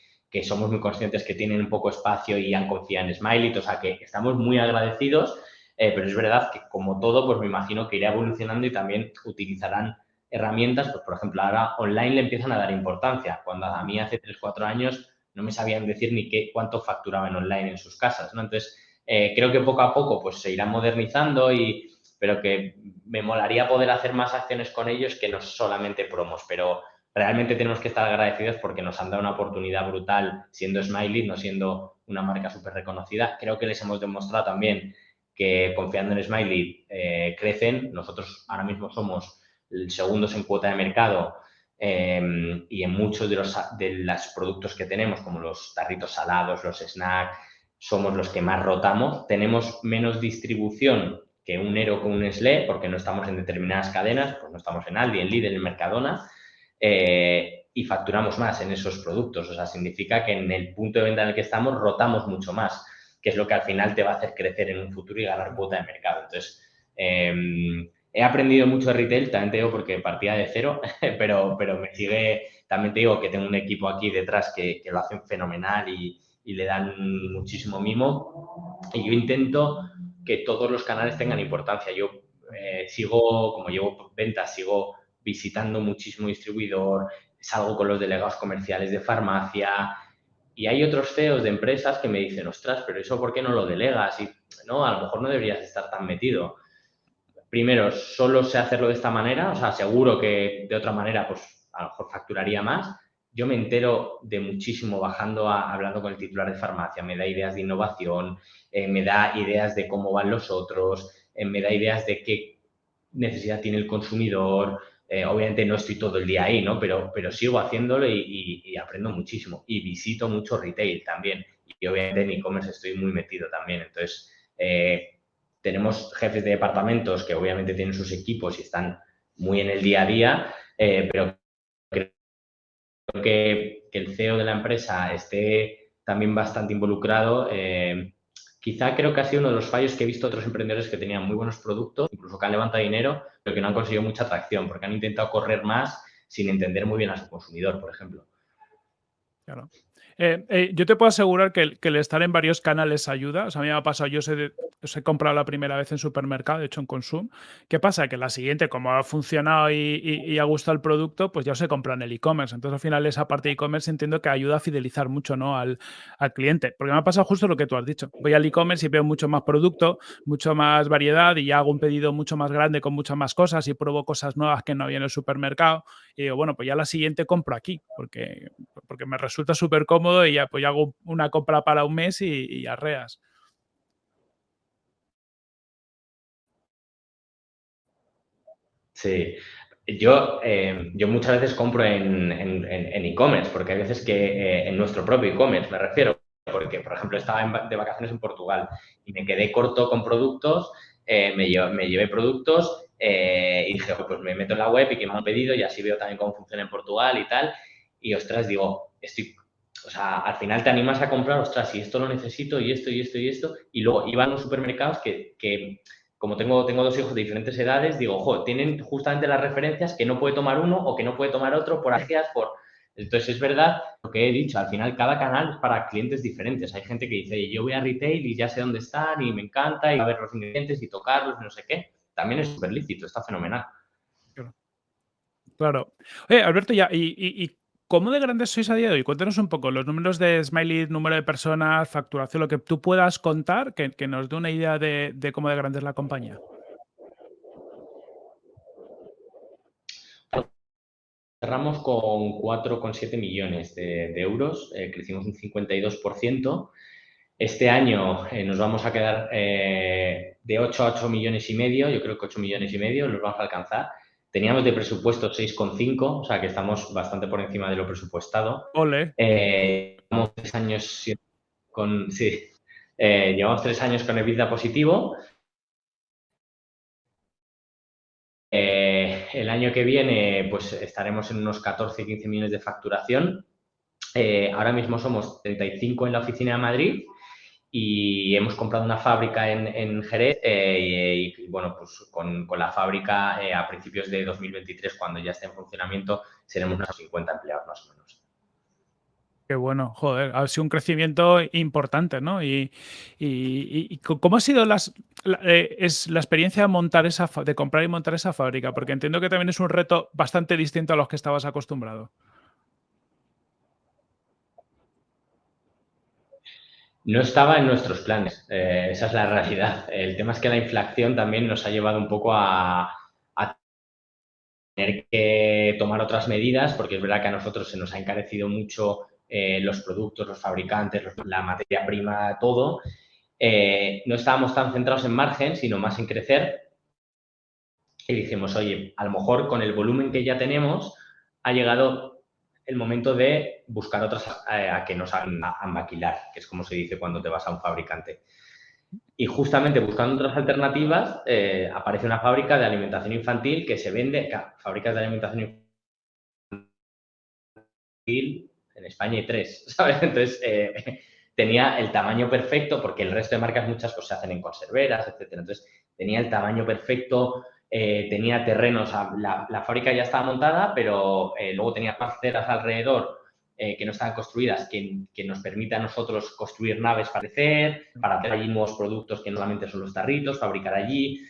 somos muy conscientes que tienen un poco espacio y han confiado en Smiley. O sea, que estamos muy agradecidos. Eh, pero es verdad que, como todo, pues me imagino que irá evolucionando y también utilizarán herramientas. Pues, por ejemplo, ahora online le empiezan a dar importancia. Cuando a mí hace 3, 4 años no me sabían decir ni qué, cuánto facturaban online en sus casas. Entonces, Eh, creo que poco a poco pues, se irán modernizando, y, pero que me molaría poder hacer más acciones con ellos que no solamente promos, pero realmente tenemos que estar agradecidos porque nos han dado una oportunidad brutal siendo Smiley, no siendo una marca súper reconocida. Creo que les hemos demostrado también que confiando en Smiley eh, crecen. Nosotros ahora mismo somos segundos en cuota de mercado em, y en muchos de los de productos que tenemos, como los tarritos salados, los snacks, somos los que más rotamos. Tenemos menos distribución que un Ero con un SLE, porque no estamos en determinadas cadenas, pues no estamos en Aldi, en Lidl, en Mercadona, eh, y facturamos más en esos productos. O sea, significa que en el punto de venta en el que estamos rotamos mucho más que es lo que al final te va a hacer crecer en un futuro y ganar cuota de mercado. Entonces, em, he aprendido mucho de retail, también te digo porque partía de cero, pero, pero me sigue, también te digo que tengo un equipo aquí detrás que, lo hacen fenomenal y, le dan muchísimo mimo. Y yo intento que todos los canales tengan importancia. Yo eh, sigo, como llevo ventas, sigo visitando muchísimo distribuidor, salgo con los delegados comerciales de farmacia, y hay otros CEOs de empresas que me dicen, ostras, pero eso ¿por qué no lo delegas? Y no, a lo mejor no deberías estar tan metido. Primero, solo sé hacerlo de esta manera, o sea, seguro que de otra manera, pues a lo mejor facturaría más. Yo me entero de muchísimo bajando, a, hablando con el titular de farmacia, me da ideas de innovación, eh, me da ideas de cómo van los otros, eh, me da ideas de qué necesidad tiene el consumidor, eh, obviamente no estoy todo el día ahí, ¿no? Pero, pero sigo haciéndolo y, aprendo muchísimo. Y visito mucho retail también. Y obviamente en e-commerce estoy muy metido también. Entonces, tenemos jefes de departamentos que obviamente tienen sus equipos y están muy en el día a día, pero que, que, el CEO de la empresa esté también bastante involucrado Quizá creo que ha sido uno de los fallos que he visto otros emprendedores que tenían muy buenos productos, incluso que han levantado dinero, pero que no han conseguido mucha atracción, porque han intentado correr más sin entender muy bien a su consumidor, por ejemplo. Claro. Eh, eh, yo te puedo asegurar que el, estar en varios canales ayuda. O sea, a mí me ha pasado, yo os he, comprado la primera vez en supermercado, de hecho en Consum. ¿Qué pasa? Que la siguiente, como ha funcionado y, ha gustado el producto, pues ya os he comprado en el e-commerce. Entonces, al final, esa parte de e-commerce entiendo que ayuda a fidelizar mucho ¿no? al, cliente. Porque me ha pasado justo lo que tú has dicho. Voy al e-commerce y veo mucho más producto, mucho más variedad y ya hago un pedido mucho más grande con muchas más cosas y pruebo cosas nuevas que no había en el supermercado. Y digo, bueno, pues ya la siguiente compro aquí, porque, porque me resulta súper cómodo y ya pues hago una compra para un mes y, arreas. Sí, yo, eh, yo muchas veces compro en e-commerce, porque hay veces que eh, en nuestro propio e-commerce me refiero, porque por ejemplo estaba de vacaciones en Portugal y me quedé corto con productos, eh, me, me, llevé productos y dije, pues me meto en la web y que me han pedido y así veo también cómo funciona en Portugal y tal. Y ostras, digo, estoy o sea, al final te animas a comprar, ostras, y esto lo necesito, y esto, y esto, y esto. Y luego iban a los supermercados que, que como tengo, tengo dos hijos de diferentes edades, digo, ojo, tienen justamente las referencias que no puede tomar uno o que no puede tomar otro por ageas, por... Entonces, es verdad lo que he dicho, al final cada canal es para clientes diferentes. Hay gente que dice, yo voy a retail y ya sé dónde están y me encanta y a ver los ingredientes y tocarlos no sé qué. También es súper lícito, está fenomenal. Claro. Oye, Alberto, ya, y, y ¿Cómo de grandes sois a día de hoy? Cuéntanos un poco los números de Smiley, número de personas, facturación, lo que tú puedas contar, que, nos dé una idea de, cómo de grande es la compañía. Cerramos con 4,7 millones de, euros, eh, crecimos un 52%. Este año eh, nos vamos a quedar eh, de 8 a 8 millones y medio, yo creo que 8 millones y medio los vamos a alcanzar. Teníamos de presupuesto 6,5, o sea que estamos bastante por encima de lo presupuestado. Ole. Eh, llevamos tres años con, sí, llevamos tres años con EBITDA positivo. El año que viene, pues estaremos en unos 14, 15 millones de facturación. ahora mismo somos 35 en la oficina de Madrid y hemos comprado una fábrica en, en Jerez eh, y, bueno, pues con, con la fábrica eh, a principios de 2023, cuando ya esté en funcionamiento, seremos unos 50 empleados más o menos. Qué bueno, joder, ha sido un crecimiento importante, ¿no? Y, y, ¿cómo ha sido las, la, eh, es la experiencia de montar esa, de comprar y montar esa fábrica? Porque entiendo que también es un reto bastante distinto a los que estabas acostumbrado. No estaba en nuestros planes, eh, esa es la realidad. El tema es que la inflación también nos ha llevado un poco a, tener que tomar otras medidas, porque es verdad que a nosotros se nos ha encarecido mucho eh, los productos, los fabricantes, la materia prima, todo. Eh, no estábamos tan centrados en margen, sino más en crecer. Y dijimos, oye, a lo mejor con el volumen que ya tenemos, ha llegado el momento de buscar otras eh, a que nos hagan a, maquilar, que es como se dice cuando te vas a un fabricante. Y justamente buscando otras alternativas, eh, aparece una fábrica de alimentación infantil que se vende, fábricas de alimentación infantil, en España hay tres, ¿sabes? Entonces, eh, tenía el tamaño perfecto, porque el resto de marcas muchas cosas se hacen en conserveras, etcétera. Entonces, tenía el tamaño perfecto, eh, tenía terrenos, la, la, fábrica ya estaba montada, pero eh, luego tenía parcelas alrededor eh, que no estaban construidas, que, que, nos permite a nosotros construir naves para crecer, para hacer allí nuevos productos que normalmente son los tarritos, fabricar allí.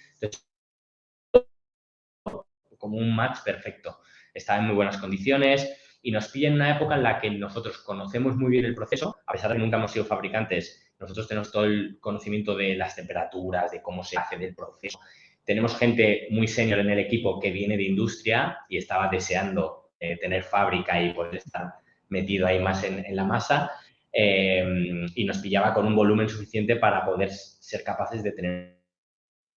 Como un match perfecto. Estaba en muy buenas condiciones y nos pilla en una época en la que nosotros conocemos muy bien el proceso, a pesar de que nunca hemos sido fabricantes, nosotros tenemos todo el conocimiento de las temperaturas, de cómo se hace del proceso, tenemos gente muy senior en el equipo que viene de industria y estaba deseando eh, tener fábrica y poder estar metido ahí más en, la masa eh, y nos pillaba con un volumen suficiente para poder ser capaces de tener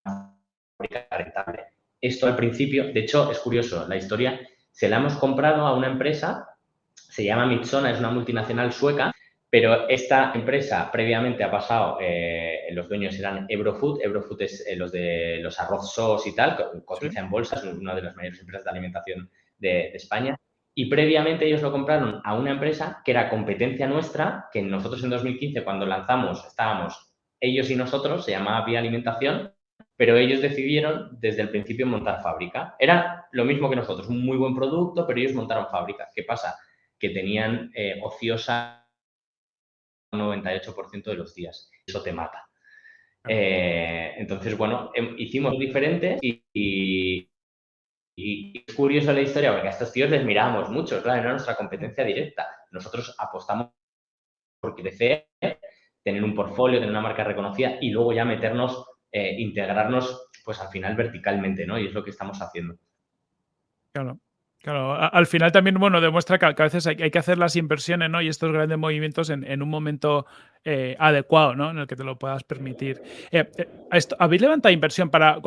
una fábrica rentable. Esto al principio, de hecho, es curioso, la historia se la hemos comprado a una empresa, se llama Mitsona, es una multinacional sueca, pero esta empresa previamente ha pasado, eh, los dueños eran Ebrofood, Ebrofood es eh, los de los arroz sos y tal, cotiza en bolsa, es una de las mayores empresas de alimentación de, España. Y previamente ellos lo compraron a una empresa que era competencia nuestra, que nosotros en 2015 cuando lanzamos estábamos ellos y nosotros, se llamaba Vía Alimentación, pero ellos decidieron desde el principio montar fábrica. Era lo mismo que nosotros, un muy buen producto, pero ellos montaron fábrica. ¿Qué pasa? Que tenían eh, ociosa 98% de los días. Eso te mata. Eh, entonces, bueno, em, hicimos diferente y, y, es curioso la historia porque a estos tíos les mirábamos mucho, claro, era nuestra competencia directa. Nosotros apostamos por crecer, tener un portfolio, tener una marca reconocida y luego ya meternos, eh, integrarnos, pues al final verticalmente, ¿no? Y es lo que estamos haciendo. Claro. Claro, al final también, bueno, demuestra que, a veces hay, que hacer las inversiones, ¿no? Y estos grandes movimientos en, un momento eh, adecuado, ¿no? En el que te lo puedas permitir. Eh, eh, ¿Habéis levantado inversión para...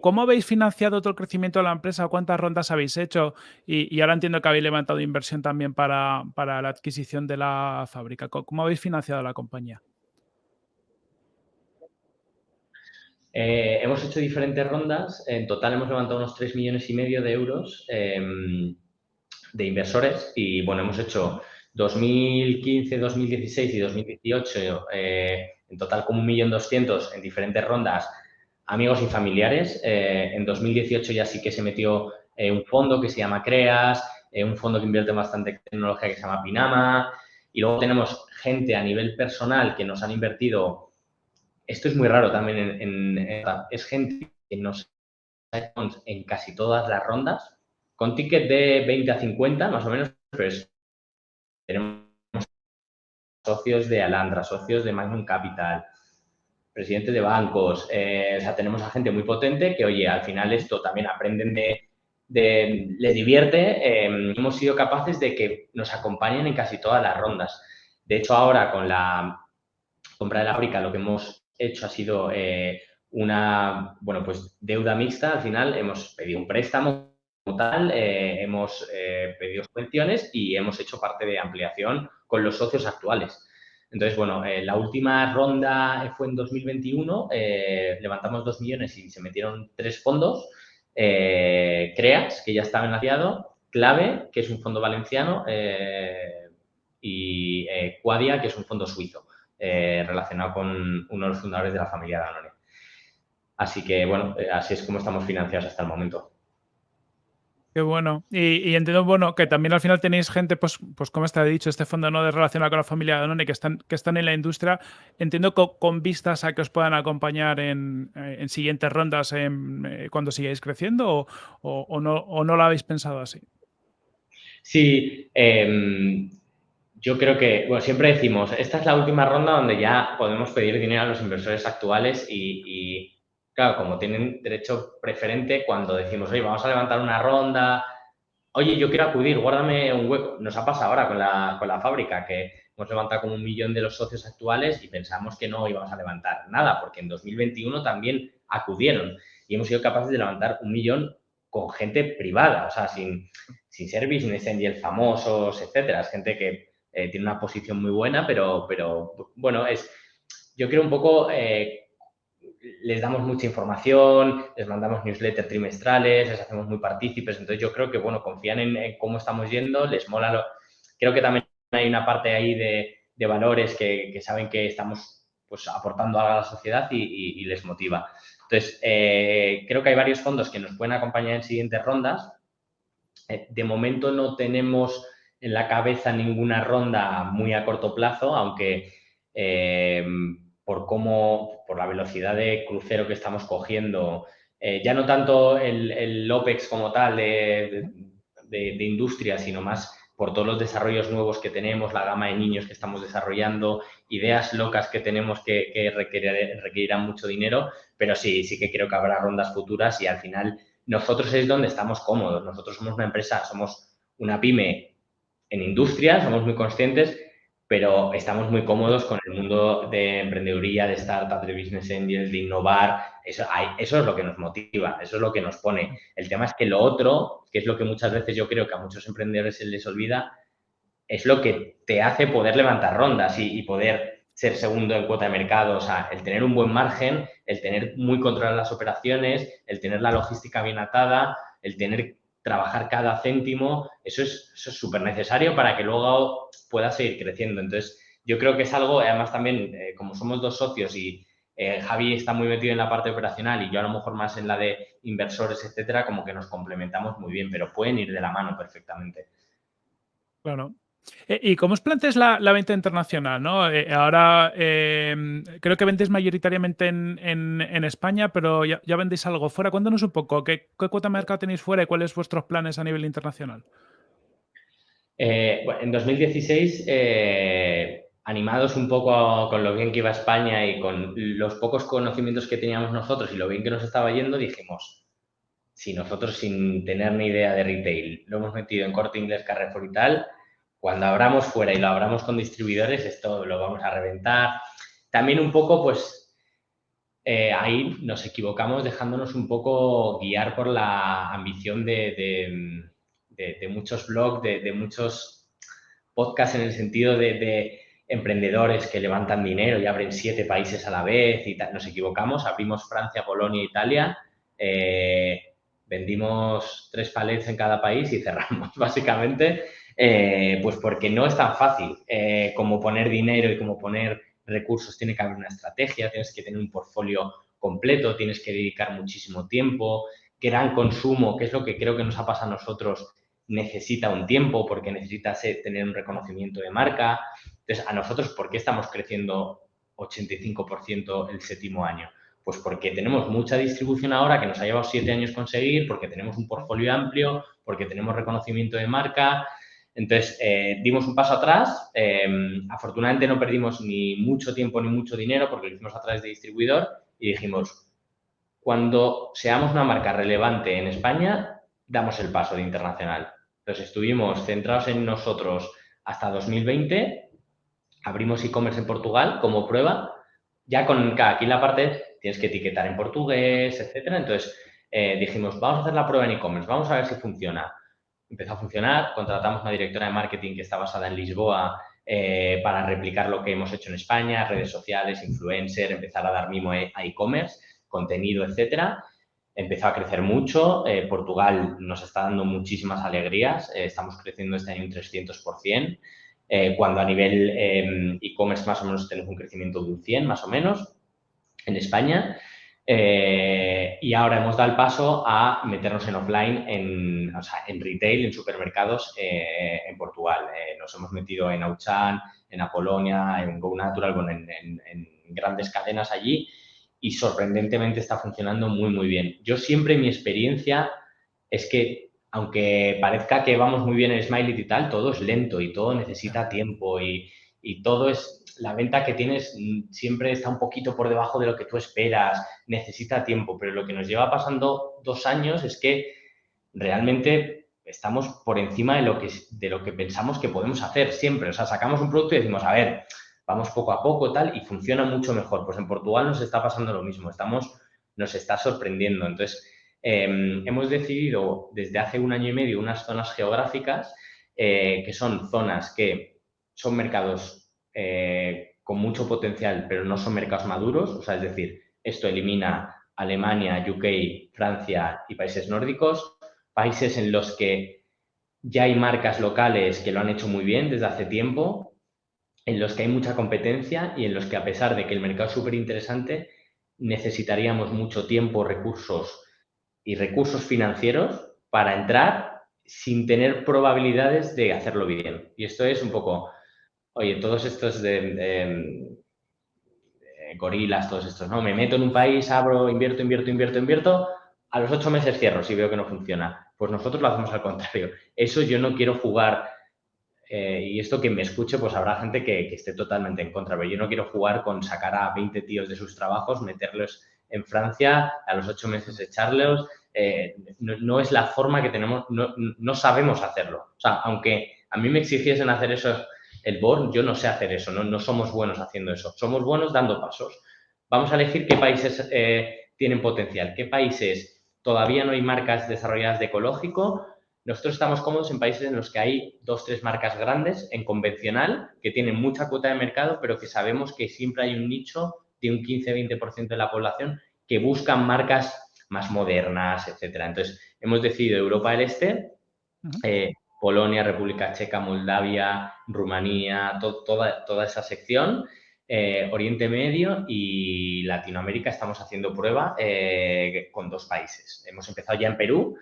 ¿Cómo habéis financiado todo el crecimiento de la empresa? ¿Cuántas rondas habéis hecho? Y, ahora entiendo que habéis levantado inversión también para, para la adquisición de la fábrica. ¿Cómo habéis financiado la compañía? Eh, hemos hecho diferentes rondas. En total hemos levantado unos 3 millones y medio de euros em, de inversores y, bueno, hemos hecho 2015, 2016 y 2018 eh, en total como 1.200.000 en diferentes rondas amigos y familiares. Eh, en 2018 ya sí que se metió un fondo que se llama CREAS, un fondo que invierte bastante tecnología que se llama Pinama y luego tenemos gente a nivel personal que nos han invertido esto es muy raro también en, es gente que nos en casi todas las rondas, con ticket de 20 a 50, más o menos, pues tenemos socios de Alandra, socios de Magnum Capital, presidentes de bancos, eh, o sea, tenemos a gente muy potente que, oye, al final esto también aprenden de, de les divierte, em, hemos sido capaces de que nos acompañen en casi todas las rondas. De hecho, ahora con la compra de la fábrica, lo que hemos hecho ha sido eh, una, bueno, pues deuda mixta. Al final hemos pedido un préstamo como tal, eh, hemos eh, pedido subvenciones y hemos hecho parte de ampliación con los socios actuales. Entonces, bueno, la última ronda fue en 2021, levantamos dos millones y se metieron tres fondos. CREAS, que ya estaba enlaciado, Clave, que es un fondo valenciano, y Quadia, que es un fondo suizo. Eh, relacionado con uno de los fundadores de la familia Danone. Así que, bueno, eh, así es como estamos financiados hasta el momento. Qué bueno. Y, entiendo, bueno, que también al final tenéis gente, pues, pues como está dicho, este fondo no de relacionado con la familia Danone, que están, que están en la industria. Entiendo con, vistas a que os puedan acompañar en, eh, siguientes rondas cuando sigáis creciendo o, no, o no lo habéis pensado así. Sí, em, yo creo que, bueno, siempre decimos, esta es la última ronda donde ya podemos pedir dinero a los inversores actuales y, claro, como tienen derecho preferente, cuando decimos, oye, vamos a levantar una ronda, oye, yo quiero acudir, guárdame un hueco. Nos ha pasado ahora con la, con la fábrica, que hemos levantado como un millón de los socios actuales y pensamos que no íbamos a levantar nada, porque en 2021 también acudieron y hemos sido capaces de levantar un millón con gente privada, o sea, sin, sin ser business angel famosos, etcétera. Gente que eh, tiene una posición muy buena, pero, pero bueno, es, yo creo un poco, eh, les damos mucha información, les mandamos newsletters trimestrales, les hacemos muy partícipes, entonces yo creo que, bueno, confían en, cómo estamos yendo, les mola lo... Creo que también hay una parte ahí de, de valores que, que, saben que estamos pues, aportando a la sociedad y, y, les motiva. Entonces, eh, creo que hay varios fondos que nos pueden acompañar en siguientes rondas. de momento no tenemos en la cabeza ninguna ronda muy a corto plazo, aunque eh, por cómo, por la velocidad de crucero que estamos cogiendo, eh, ya no tanto el, el, OPEX como tal de, de, industria, sino más por todos los desarrollos nuevos que tenemos, la gama de niños que estamos desarrollando, ideas locas que tenemos que, que requerirán mucho dinero, pero sí, sí que creo que habrá rondas futuras y al final nosotros es donde estamos cómodos. Nosotros somos una empresa, somos una pyme en industria, somos muy conscientes, pero estamos muy cómodos con el mundo de emprendeduría, de startup, de business angels, de innovar. Eso, es lo que nos motiva, eso es lo que nos pone. El tema es que lo otro, que es lo que muchas veces yo creo que a muchos emprendedores se les olvida, es lo que te hace poder levantar rondas y, y poder ser segundo en cuota de mercado, o sea, el tener un buen margen, el tener muy controladas las operaciones, el tener la logística bien atada, el tener trabajar cada céntimo, eso es súper necesario para que luego pueda seguir creciendo. Entonces, yo creo que es algo, además también, eh, como somos dos socios y eh, Javi está muy metido en la parte operacional y yo a lo mejor más en la de inversores, etcétera, como que nos complementamos muy bien, pero pueden ir de la mano perfectamente. Claro, ¿Y cómo os planteáis la, venta internacional? ¿no? Eh, ahora em, creo que vendéis mayoritariamente en, España, pero ya, vendéis algo fuera. Cuéntanos un poco, ¿qué, cuota de mercado tenéis fuera y cuáles vuestros planes a nivel internacional? Eh, en 2016, animados un poco con lo bien que iba España y con los pocos conocimientos que teníamos nosotros y lo bien que nos estaba yendo, dijimos, si nosotros sin tener ni idea de retail lo hemos metido en corte inglés, Carrefour y tal, cuando abramos fuera y lo abramos con distribuidores, esto lo vamos a reventar. También un poco, pues, eh, ahí nos equivocamos dejándonos un poco guiar por la ambición de, muchos blogs, de, muchos podcasts en el sentido de, emprendedores que levantan dinero y abren siete países a la vez y nos equivocamos, abrimos Francia, Polonia, Italia, eh, vendimos tres palets en cada país y cerramos, básicamente. Eh, pues porque no es tan fácil eh, como poner dinero y como poner recursos. Tiene que haber una estrategia, tienes que tener un portfolio completo, tienes que dedicar muchísimo tiempo, gran consumo, que es lo que creo que nos ha pasado a nosotros, necesita un tiempo porque necesita tener un reconocimiento de marca. Entonces, a nosotros, ¿por qué estamos creciendo 85% el séptimo año? Pues porque tenemos mucha distribución ahora que nos ha llevado siete años conseguir, porque tenemos un portfolio amplio, porque tenemos reconocimiento de marca, entonces, eh, dimos un paso atrás. Em, afortunadamente no perdimos ni mucho tiempo ni mucho dinero porque lo hicimos a través de distribuidor y dijimos, cuando seamos una marca relevante en España, damos el paso de internacional. Entonces, estuvimos centrados en nosotros hasta 2020. Abrimos e-commerce en Portugal como prueba. Ya con aquí en la parte tienes que etiquetar en portugués, etcétera. Entonces, eh, dijimos, vamos a hacer la prueba en e-commerce, vamos a ver si funciona empezó a funcionar, contratamos una directora de marketing que está basada en Lisboa eh, para replicar lo que hemos hecho en España, redes sociales, influencer, empezar a dar mimo a e-commerce, contenido, etcétera. Empezó a crecer mucho. Eh, Portugal nos está dando muchísimas alegrías. Eh, estamos creciendo este año un 300%, cuando a nivel em, e-commerce más o menos tenemos un crecimiento de un 100 más o menos en España. Eh, y ahora hemos dado el paso a meternos en offline, en, o sea, en retail, en supermercados eh, en Portugal. Eh, nos hemos metido en Auchan, en Apolonia, en Go Natural, bueno, en, en, grandes cadenas allí y sorprendentemente está funcionando muy, muy bien. Yo siempre mi experiencia es que aunque parezca que vamos muy bien en Smiley y tal, todo es lento y todo necesita tiempo y, y todo es, la venta que tienes mm, siempre está un poquito por debajo de lo que tú esperas, necesita tiempo, pero lo que nos lleva pasando dos años es que realmente estamos por encima de lo que, de lo que pensamos que podemos hacer siempre. O sea, sacamos un producto y decimos, a ver, vamos poco a poco tal y funciona mucho mejor. Pues en Portugal nos está pasando lo mismo, estamos, nos está sorprendiendo. Entonces, em, hemos decidido desde hace un año y medio unas zonas geográficas eh, que son zonas que son mercados eh, con mucho potencial, pero no son mercados maduros. O sea, es decir, esto elimina Alemania, UK, Francia y países nórdicos, países en los que ya hay marcas locales que lo han hecho muy bien desde hace tiempo, en los que hay mucha competencia y en los que a pesar de que el mercado es súper interesante, necesitaríamos mucho tiempo, recursos y recursos financieros para entrar sin tener probabilidades de hacerlo bien. Y esto es un poco oye, todos estos de, gorilas, todos estos, ¿no? Me meto en un país, abro, invierto, invierto, invierto, invierto, a los ocho meses cierro si veo que no funciona. Pues nosotros lo hacemos al contrario. Eso yo no quiero jugar, eh, y esto que me escuche, pues habrá gente que, esté totalmente en contra, pero yo no quiero jugar con sacar a 20 tíos de sus trabajos, meterlos en Francia, a los ocho meses echarlos. Eh, no, es la forma que tenemos, no, no sabemos hacerlo. O sea, aunque a mí me exigiesen hacer eso el board, yo no sé hacer eso, no, no somos buenos haciendo eso, somos buenos dando pasos. Vamos a elegir qué países eh, tienen potencial, qué países todavía no hay marcas desarrolladas de ecológico. Nosotros estamos cómodos en países en los que hay dos, tres marcas grandes en convencional que tienen mucha cuota de mercado, pero que sabemos que siempre hay un nicho de un 15-20% de la población que buscan marcas más modernas, etcétera. Entonces, hemos decidido Europa del Este, Polonia, República Checa, Moldavia, Rumanía, toda, esa sección. Eh, Oriente Medio y Latinoamérica estamos haciendo prueba eh, con dos países. Hemos empezado ya en Perú,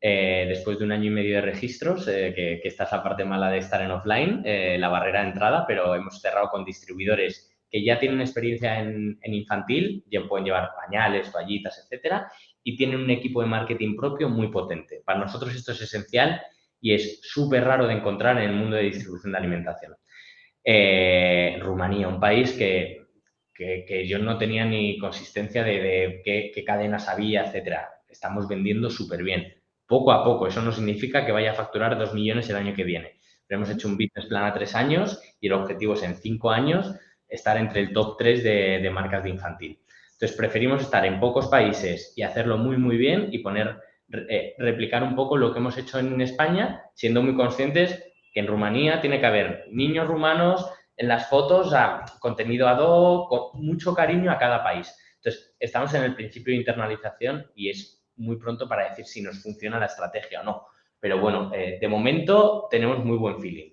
eh, después de un año y medio de registros, que, esta es la parte mala de estar en offline, la barrera de entrada, pero hemos cerrado con distribuidores que ya tienen experiencia en, en, infantil, ya pueden llevar pañales, toallitas, etcétera, y tienen un equipo de marketing propio muy potente. Para nosotros esto es esencial y es súper raro de encontrar en el mundo de distribución de alimentación. Eh, Rumanía, un país que, que, yo no tenía ni consistencia de, qué, cadenas había, etcétera. Estamos vendiendo súper bien, poco a poco. Eso no significa que vaya a facturar dos millones el año que viene. Pero hemos hecho un business plan a tres años y el objetivo es en cinco años estar entre el top tres de, de marcas de infantil. Entonces, preferimos estar en pocos países y hacerlo muy, muy bien y poner eh, replicar un poco lo que hemos hecho en España, siendo muy conscientes que en Rumanía tiene que haber niños rumanos en las fotos, a contenido ad hoc, con mucho cariño a cada país. Entonces, estamos en el principio de internalización y es muy pronto para decir si nos funciona la estrategia o no. Pero bueno, eh, de momento tenemos muy buen feeling.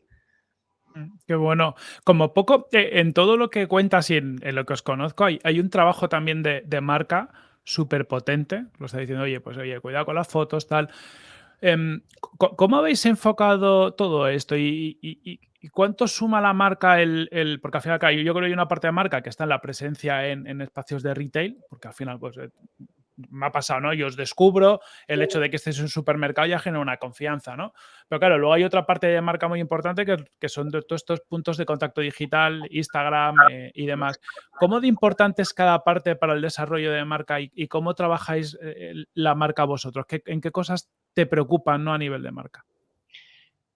Mm, qué bueno. Como poco, eh, en todo lo que cuentas y en, lo que os conozco, hay, un trabajo también de marca súper potente. Lo está diciendo, oye, pues oye, cuidado con las fotos, tal. Em, ¿Cómo habéis enfocado todo esto y, cuánto suma la marca el, porque al final yo creo que hay una parte de marca que está en la presencia en, en espacios de retail, porque al final pues eh, me ha pasado, ¿no? Yo os descubro, el hecho de que estés en un supermercado ya genera una confianza, ¿no? Pero claro, luego hay otra parte de marca muy importante que, son todos estos puntos de contacto digital, Instagram eh, y demás. ¿Cómo de importante es cada parte para el desarrollo de marca y, cómo trabajáis eh, la marca vosotros? ¿En qué cosas te preocupan, ¿no? A nivel de marca.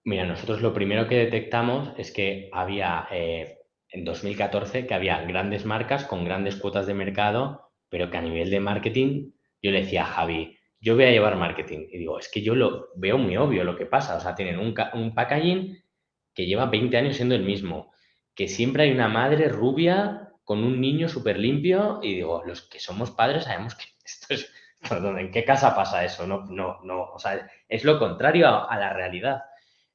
Mira, nosotros lo primero que detectamos es que había eh, en 2014 que había grandes marcas con grandes cuotas de mercado pero que a nivel de marketing, yo le decía a Javi, yo voy a llevar marketing. Y digo, es que yo lo veo muy obvio lo que pasa. O sea, tienen un, un packaging que lleva 20 años siendo el mismo, que siempre hay una madre rubia con un niño súper limpio y digo, los que somos padres sabemos que esto es, perdón, ¿en qué casa pasa eso? No, no, no, o sea, es lo contrario a, la realidad.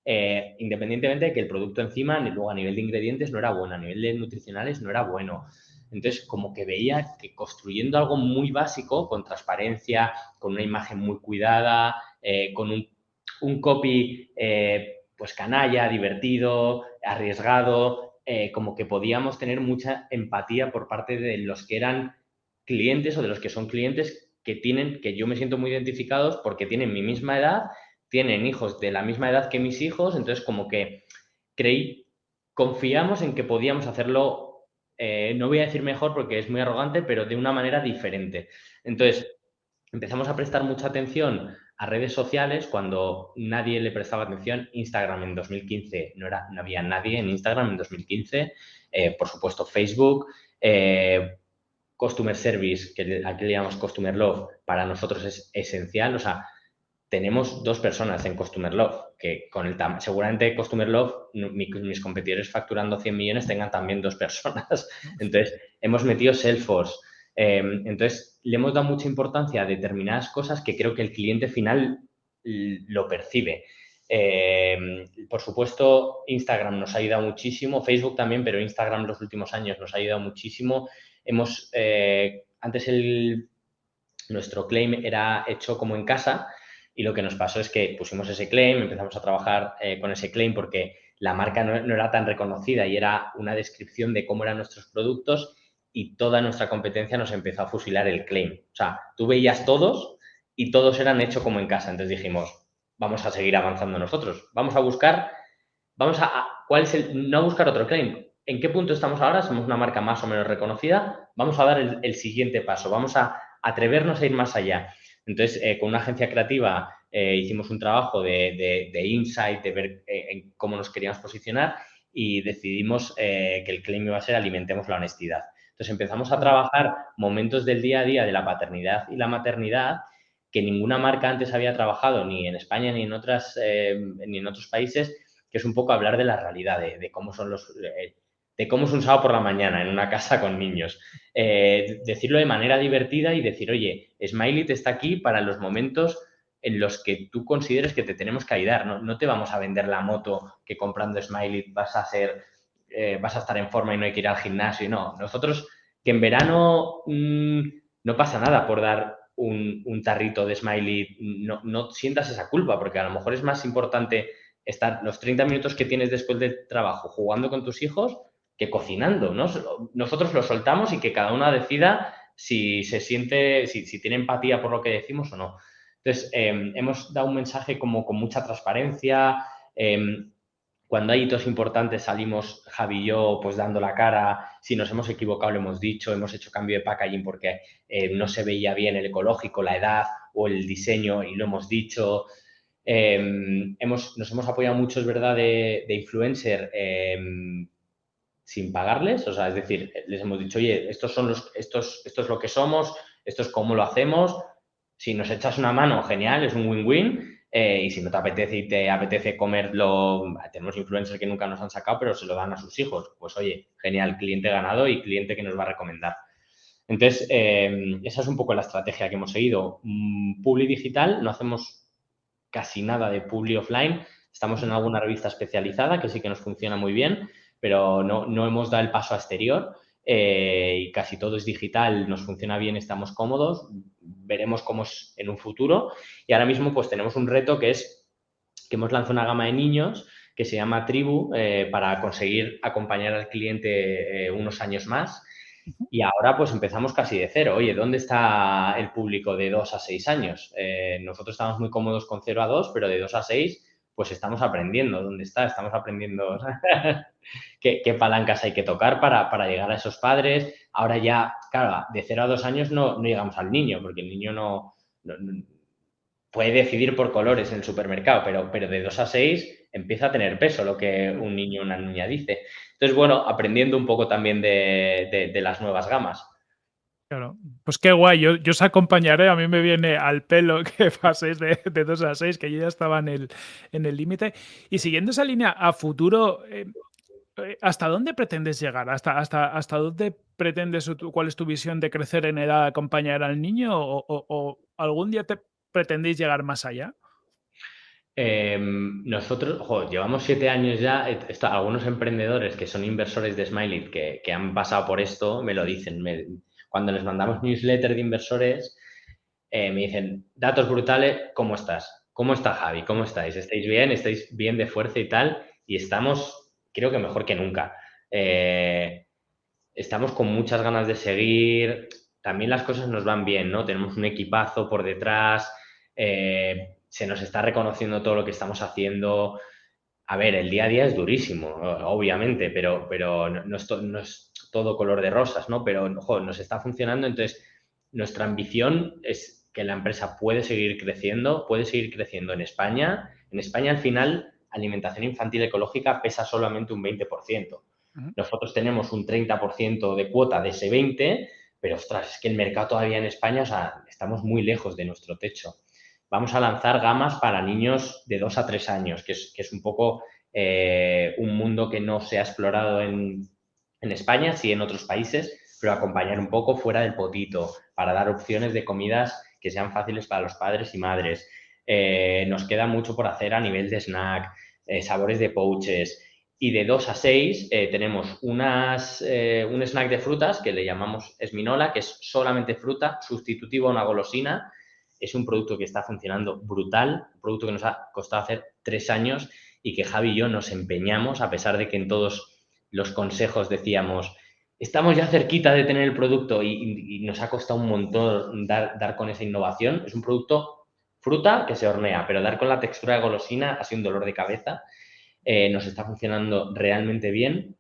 Eh, independientemente de que el producto encima, luego a nivel de ingredientes no era bueno, a nivel de nutricionales no era bueno. Entonces, como que veía que construyendo algo muy básico, con transparencia, con una imagen muy cuidada, eh, con un, copy eh, pues canalla, divertido, arriesgado, eh, como que podíamos tener mucha empatía por parte de los que eran clientes o de los que son clientes que tienen, que yo me siento muy identificados porque tienen mi misma edad, tienen hijos de la misma edad que mis hijos, entonces como que creí, confiamos en que podíamos hacerlo, eh, no voy a decir mejor porque es muy arrogante, pero de una manera diferente. Entonces, empezamos a prestar mucha atención a redes sociales cuando nadie le prestaba atención. Instagram en 2015 no, era, no había nadie en Instagram en 2015. Eh, por supuesto, Facebook. Eh, customer Service, que aquí le llamamos Customer Love, para nosotros es esencial. O sea, tenemos dos personas en Customer Love, que con el seguramente Customer Love, mis competidores facturando 100 millones tengan también dos personas. Entonces, hemos metido Salesforce. Em, entonces, le hemos dado mucha importancia a determinadas cosas que creo que el cliente final lo percibe. Em, por supuesto, Instagram nos ha ayudado muchísimo, Facebook también, pero Instagram los últimos años nos ha ayudado muchísimo. Hemos, eh, antes el, nuestro claim era hecho como en casa y lo que nos pasó es que pusimos ese claim, empezamos a trabajar eh, con ese claim porque la marca no, era tan reconocida y era una descripción de cómo eran nuestros productos y toda nuestra competencia nos empezó a fusilar el claim. O sea, tú veías todos y todos eran hechos como en casa. Entonces dijimos, vamos a seguir avanzando nosotros. Vamos a buscar, vamos a, ¿cuál es el, no buscar otro claim? ¿En qué punto estamos ahora? Somos una marca más o menos reconocida. Vamos a dar el, siguiente paso. Vamos a atrevernos a ir más allá. Entonces, eh, con una agencia creativa eh, hicimos un trabajo de, insight, de ver eh, cómo nos queríamos posicionar y decidimos que el claim iba a ser alimentemos la honestidad. Entonces empezamos a trabajar momentos del día a día de la paternidad y la maternidad que ninguna marca antes había trabajado, ni en España ni en, otras, ni en otros países, que es un poco hablar de la realidad, de, cómo son los... De cómo es un sábado por la mañana en una casa con niños. Eh, decirlo de manera divertida y decir, oye, Smiley está aquí para los momentos en los que tú consideres que te tenemos que ayudar. No, no te vamos a vender la moto que comprando Smiley vas a ser eh, vas a estar en forma y no hay que ir al gimnasio. No, nosotros que en verano mm, no pasa nada por dar un, tarrito de smiley, no, no, sientas esa culpa, porque a lo mejor es más importante estar los 30 minutos que tienes después del trabajo jugando con tus hijos que cocinando, ¿no? Nosotros lo soltamos y que cada una decida si se siente, si, tiene empatía por lo que decimos o no. Entonces, em, hemos dado un mensaje como con mucha transparencia, em, cuando hay hitos importantes salimos Javi y yo pues dando la cara, si nos hemos equivocado lo hemos dicho, hemos hecho cambio de packaging porque eh, no se veía bien el ecológico, la edad o el diseño y lo hemos dicho. Em, hemos, nos hemos apoyado mucho, es verdad, de, influencer em, sin pagarles, o sea, es decir, les hemos dicho, oye, estos son los, estos, esto es lo que somos, esto es cómo lo hacemos, si nos echas una mano, genial, es un win-win, eh, y si no te apetece y te apetece comerlo, tenemos influencers que nunca nos han sacado, pero se lo dan a sus hijos. Pues oye, genial, cliente ganado y cliente que nos va a recomendar. Entonces, eh, esa es un poco la estrategia que hemos seguido. Mm, publi digital, no hacemos casi nada de publi offline. Estamos en alguna revista especializada que sí que nos funciona muy bien, pero no, no hemos dado el paso exterior. Eh, y casi todo es digital, nos funciona bien, estamos cómodos, veremos cómo es en un futuro. Y ahora mismo pues tenemos un reto que es que hemos lanzado una gama de niños que se llama Tribu eh, para conseguir acompañar al cliente eh, unos años más. Y ahora pues empezamos casi de cero. Oye, ¿dónde está el público de 2 a 6 años? nosotros estamos muy cómodos con 0 a 2, pero de 2 a 6 pues estamos aprendiendo dónde está, estamos aprendiendo qué, palancas hay que tocar para, llegar a esos padres. Ahora ya, claro, de 0 a 2 años no, llegamos al niño, porque el niño no, puede decidir por colores en el supermercado, pero, pero de 2 a 6 empieza a tener peso lo que un niño o una niña dice. Entonces, bueno, aprendiendo un poco también de las nuevas gamas. Claro, pues qué guay, yo, os acompañaré, a mí me viene al pelo que paséis de, de 2 a 6, que yo ya estaba en el en el límite. Y siguiendo esa línea, a futuro, eh, eh, ¿hasta dónde pretendes llegar? ¿Hasta, hasta, hasta dónde pretendes, cuál es tu visión de crecer en edad, acompañar al niño? ¿O, algún día te pretendéis llegar más allá? Em, nosotros, llevamos siete años ya, algunos emprendedores que son inversores de Smiley, que, que, han pasado por esto, me lo dicen, cuando les mandamos newsletter de inversores, eh, me dicen, datos brutales, ¿cómo estás? ¿Cómo está Javi? ¿Cómo estáis? ¿Estáis bien? ¿Estáis bien de fuerza y tal? Y estamos, creo que mejor que nunca. Eh, estamos con muchas ganas de seguir. También las cosas nos van bien, ¿no? Tenemos un equipazo por detrás. Eh, se nos está reconociendo todo lo que estamos haciendo. A ver, el día a día es durísimo, obviamente, pero, pero no, no, es todo color de rosas, ¿no? Pero, ojo, nos está funcionando, entonces nuestra ambición es que la empresa puede seguir creciendo, puede seguir creciendo en España. En España, al final, alimentación infantil ecológica pesa solamente un 20%. Nosotros tenemos un 30% de cuota de ese 20%, pero ostras, es que el mercado todavía en España, o sea, estamos muy lejos de nuestro techo. Vamos a lanzar gamas para niños de 2 a 3 años, que es, un poco eh, un mundo que no se ha explorado en, España, sí en otros países, pero acompañar un poco fuera del potito, para dar opciones de comidas que sean fáciles para los padres y madres. Eh, nos queda mucho por hacer a nivel de snack, eh, sabores de pouches, y de 2 a 6 eh, tenemos unas, un snack de frutas que le llamamos Esminola, que es solamente fruta, sustitutivo a una golosina. Es un producto que está funcionando brutal, un producto que nos ha costado hacer tres años y que Javi y yo nos empeñamos, a pesar de que en todos los consejos decíamos, estamos ya cerquita de tener el producto y, nos ha costado un montón dar, dar con esa innovación. Es un producto fruta que se hornea, pero dar con la textura de golosina ha sido un dolor de cabeza eh, nos está funcionando realmente bien.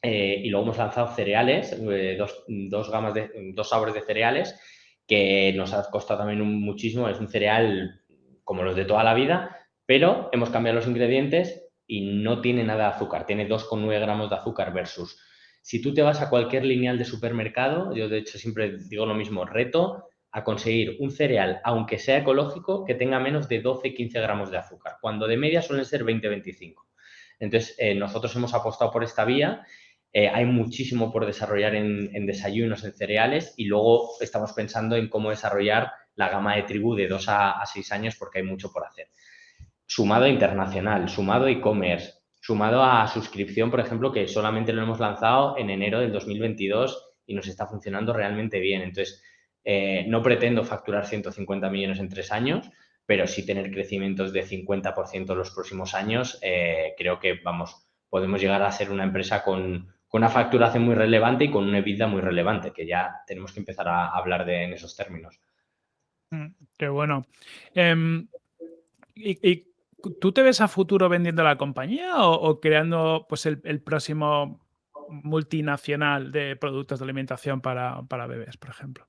Eh, y luego hemos lanzado cereales, eh, dos, gamas de, dos sabores de cereales que nos ha costado también muchísimo. Es un cereal como los de toda la vida, pero hemos cambiado los ingredientes y no tiene nada de azúcar. Tiene 2,9 gramos de azúcar versus. Si tú te vas a cualquier lineal de supermercado, yo de hecho siempre digo lo mismo, reto a conseguir un cereal, aunque sea ecológico, que tenga menos de 12-15 gramos de azúcar, cuando de media suelen ser 20-25. Entonces, eh, nosotros hemos apostado por esta vía. Eh, hay muchísimo por desarrollar en, desayunos, en cereales y luego estamos pensando en cómo desarrollar la gama de tribu de 2 a, 6 años porque hay mucho por hacer. Sumado a internacional, sumado a e-commerce, sumado a suscripción, por ejemplo, que solamente lo hemos lanzado en enero del 2022 y nos está funcionando realmente bien. Entonces, eh, no pretendo facturar 150 millones en tres años, pero sí tener crecimientos de 50% los próximos años, eh, creo que, vamos, podemos llegar a ser una empresa con, una facturación muy relevante y con una EBITDA muy relevante, que ya tenemos que empezar a hablar de en esos términos. Mm, qué bueno. Em, y, tú te ves a futuro vendiendo la compañía o, creando pues, el, próximo multinacional de productos de alimentación para, para bebés, por ejemplo?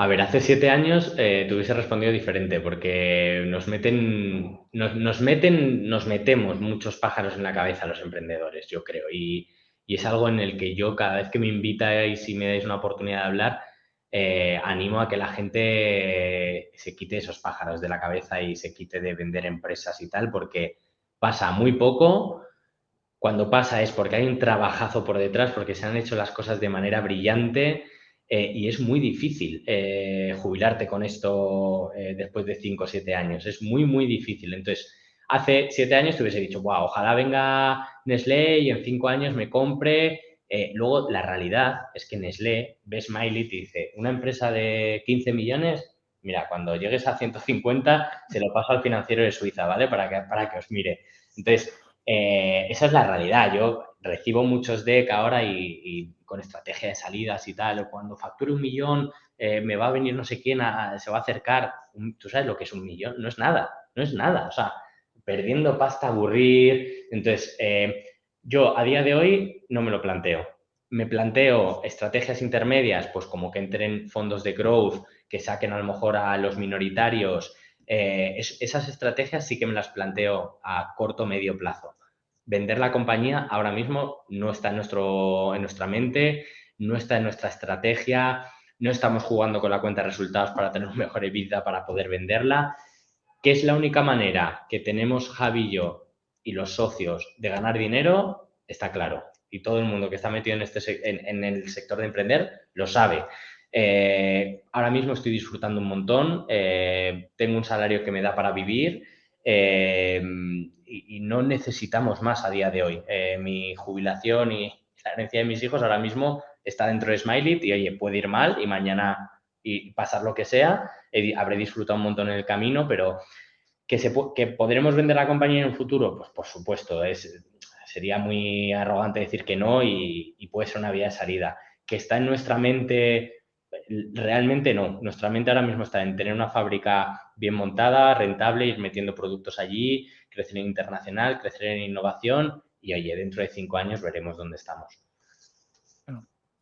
A ver, hace siete años eh, te hubiese respondido diferente porque nos meten, nos, meten, nos metemos muchos pájaros en la cabeza los emprendedores, yo creo. Y, es algo en el que yo cada vez que me invitáis y me dais una oportunidad de hablar, eh, animo a que la gente se quite esos pájaros de la cabeza y se quite de vender empresas y tal, porque pasa muy poco. Cuando pasa es porque hay un trabajazo por detrás, porque se han hecho las cosas de manera brillante eh, y es muy difícil eh, jubilarte con esto después de 5 o 7 años. Es muy, muy difícil. Entonces, hace 7 años te hubiese dicho, wow, ojalá venga Nestlé y en 5 años me compre. Luego, la realidad es que Nestlé ve Smiley y te dice, una empresa de 15 millones, mira, cuando llegues a 150, se lo paso al financiero de Suiza, ¿vale? Para que, para que os mire. Entonces, esa es la realidad. Yo recibo muchos DEC ahora y, con estrategia de salidas y tal, o cuando facture un millón eh, me va a venir no sé quién, se va a acercar. ¿Tú sabes lo que es un millón? No es nada, no es nada. O sea, perdiendo pasta, aburrir. Entonces, eh, yo a día de hoy no me lo planteo. Me planteo estrategias intermedias, pues como que entren fondos de growth, que saquen a lo mejor a los minoritarios. Eh, esas estrategias sí que me las planteo a corto medio plazo vender la compañía ahora mismo no está en, nuestro, en nuestra mente, no está en nuestra estrategia, no estamos jugando con la cuenta de resultados para tener un mejor EBITDA para poder venderla, que es la única manera que tenemos Javi yo y los socios de ganar dinero, está claro. Y todo el mundo que está metido en, este, en, el sector de emprender lo sabe. Eh, ahora mismo estoy disfrutando un montón, eh, tengo un salario que me da para vivir. Eh, y, no necesitamos más a día de hoy. Mi jubilación y la herencia de mis hijos ahora mismo está dentro de Smiley y oye, puede ir mal y mañana y pasar lo que sea, habré disfrutado un montón en el camino, pero que, se, que podremos vender la compañía en un futuro, pues por supuesto, es, sería muy arrogante decir que no y, puede ser una vía de salida. Que está en nuestra mente realmente no. Nuestra mente ahora mismo está en tener una fábrica bien montada, rentable, ir metiendo productos allí, crecer en internacional, crecer en innovación y oye, dentro de cinco años veremos dónde estamos.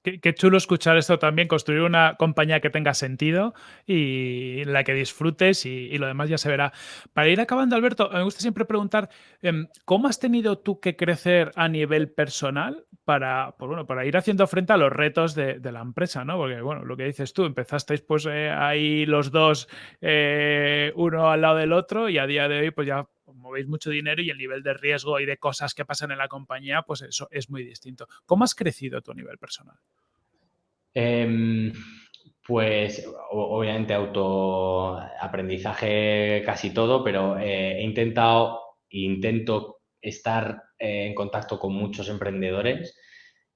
Qué, chulo escuchar esto también, construir una compañía que tenga sentido y la que disfrutes y, lo demás ya se verá. Para ir acabando, Alberto, me gusta siempre preguntar, em, ¿cómo has tenido tú que crecer a nivel personal para, pues para ir haciendo frente a los retos de, la empresa? ¿no? Porque, bueno, lo que dices tú, empezasteis pues eh, ahí los dos, eh, uno al lado del otro y a día de hoy pues ya movéis mucho dinero y el nivel de riesgo y de cosas que pasan en la compañía, pues eso es muy distinto. ¿Cómo has crecido tu nivel personal? Em, pues obviamente autoaprendizaje casi todo, pero eh, he intentado intento estar eh, en contacto con muchos emprendedores.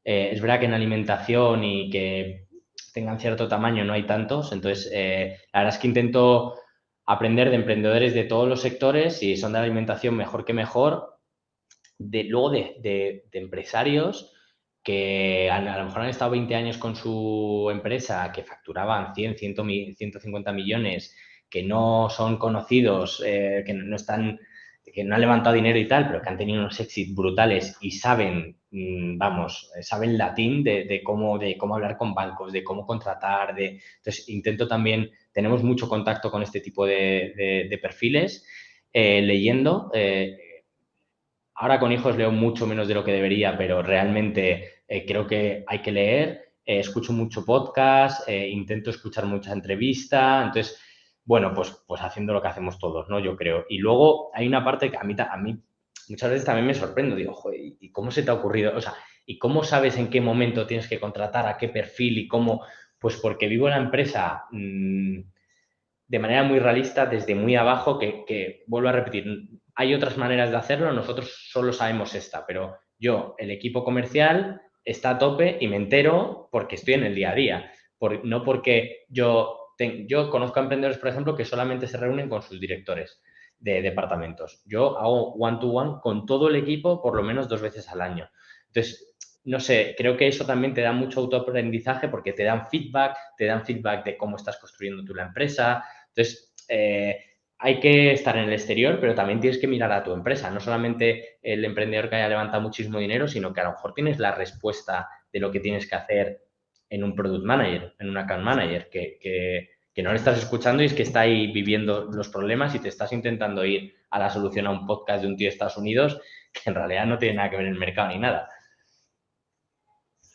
Eh, es verdad que en alimentación y que tengan cierto tamaño no hay tantos, entonces la verdad es que intento aprender de emprendedores de todos los sectores, y son de alimentación mejor que mejor, de, luego de, empresarios que a, lo mejor han estado 20 años con su empresa, que facturaban 100, 150 millones, que no son conocidos, eh, que no están que no han levantado dinero y tal, pero que han tenido unos éxitos brutales y saben, mm, vamos, saben latín de, cómo, de cómo hablar con bancos, de cómo contratar, de... Entonces, intento también, tenemos mucho contacto con este tipo de, perfiles, eh, leyendo. Eh, ahora con hijos leo mucho menos de lo que debería, pero realmente eh, creo que hay que leer. escucho mucho podcast, intento escuchar mucha entrevista, entonces bueno, pues, pues haciendo lo que hacemos todos, ¿no? Yo creo. Y luego hay una parte que a mí, muchas veces también me sorprendo, digo, ¿y cómo se te ha ocurrido? O sea, ¿y cómo sabes en qué momento tienes que contratar, a qué perfil y cómo? Pues porque vivo la empresa mm, de manera muy realista, desde muy abajo, que, que, vuelvo a repetir, hay otras maneras de hacerlo, nosotros solo sabemos esta, pero yo, el equipo comercial, está a tope y me entero porque estoy en el día a día, por, no porque yo yo conozco a emprendedores, por ejemplo, que solamente se reúnen con sus directores de departamentos. Yo hago one-to-one con todo el equipo por lo menos dos veces al año. Entonces, no sé, creo que eso también te da mucho autoaprendizaje porque te dan feedback, te dan feedback de cómo estás construyendo tú la empresa. Entonces, eh, hay que estar en el exterior, pero también tienes que mirar a tu empresa. No solamente el emprendedor que haya levantado muchísimo dinero, sino que a lo mejor tienes la respuesta de lo que tienes que hacer en un product manager, en un account manager, que, que, no le estás escuchando y es que está ahí viviendo los problemas y te estás intentando ir a la solución a un podcast de un tío de Estados Unidos que en realidad no tiene nada que ver en el mercado ni nada.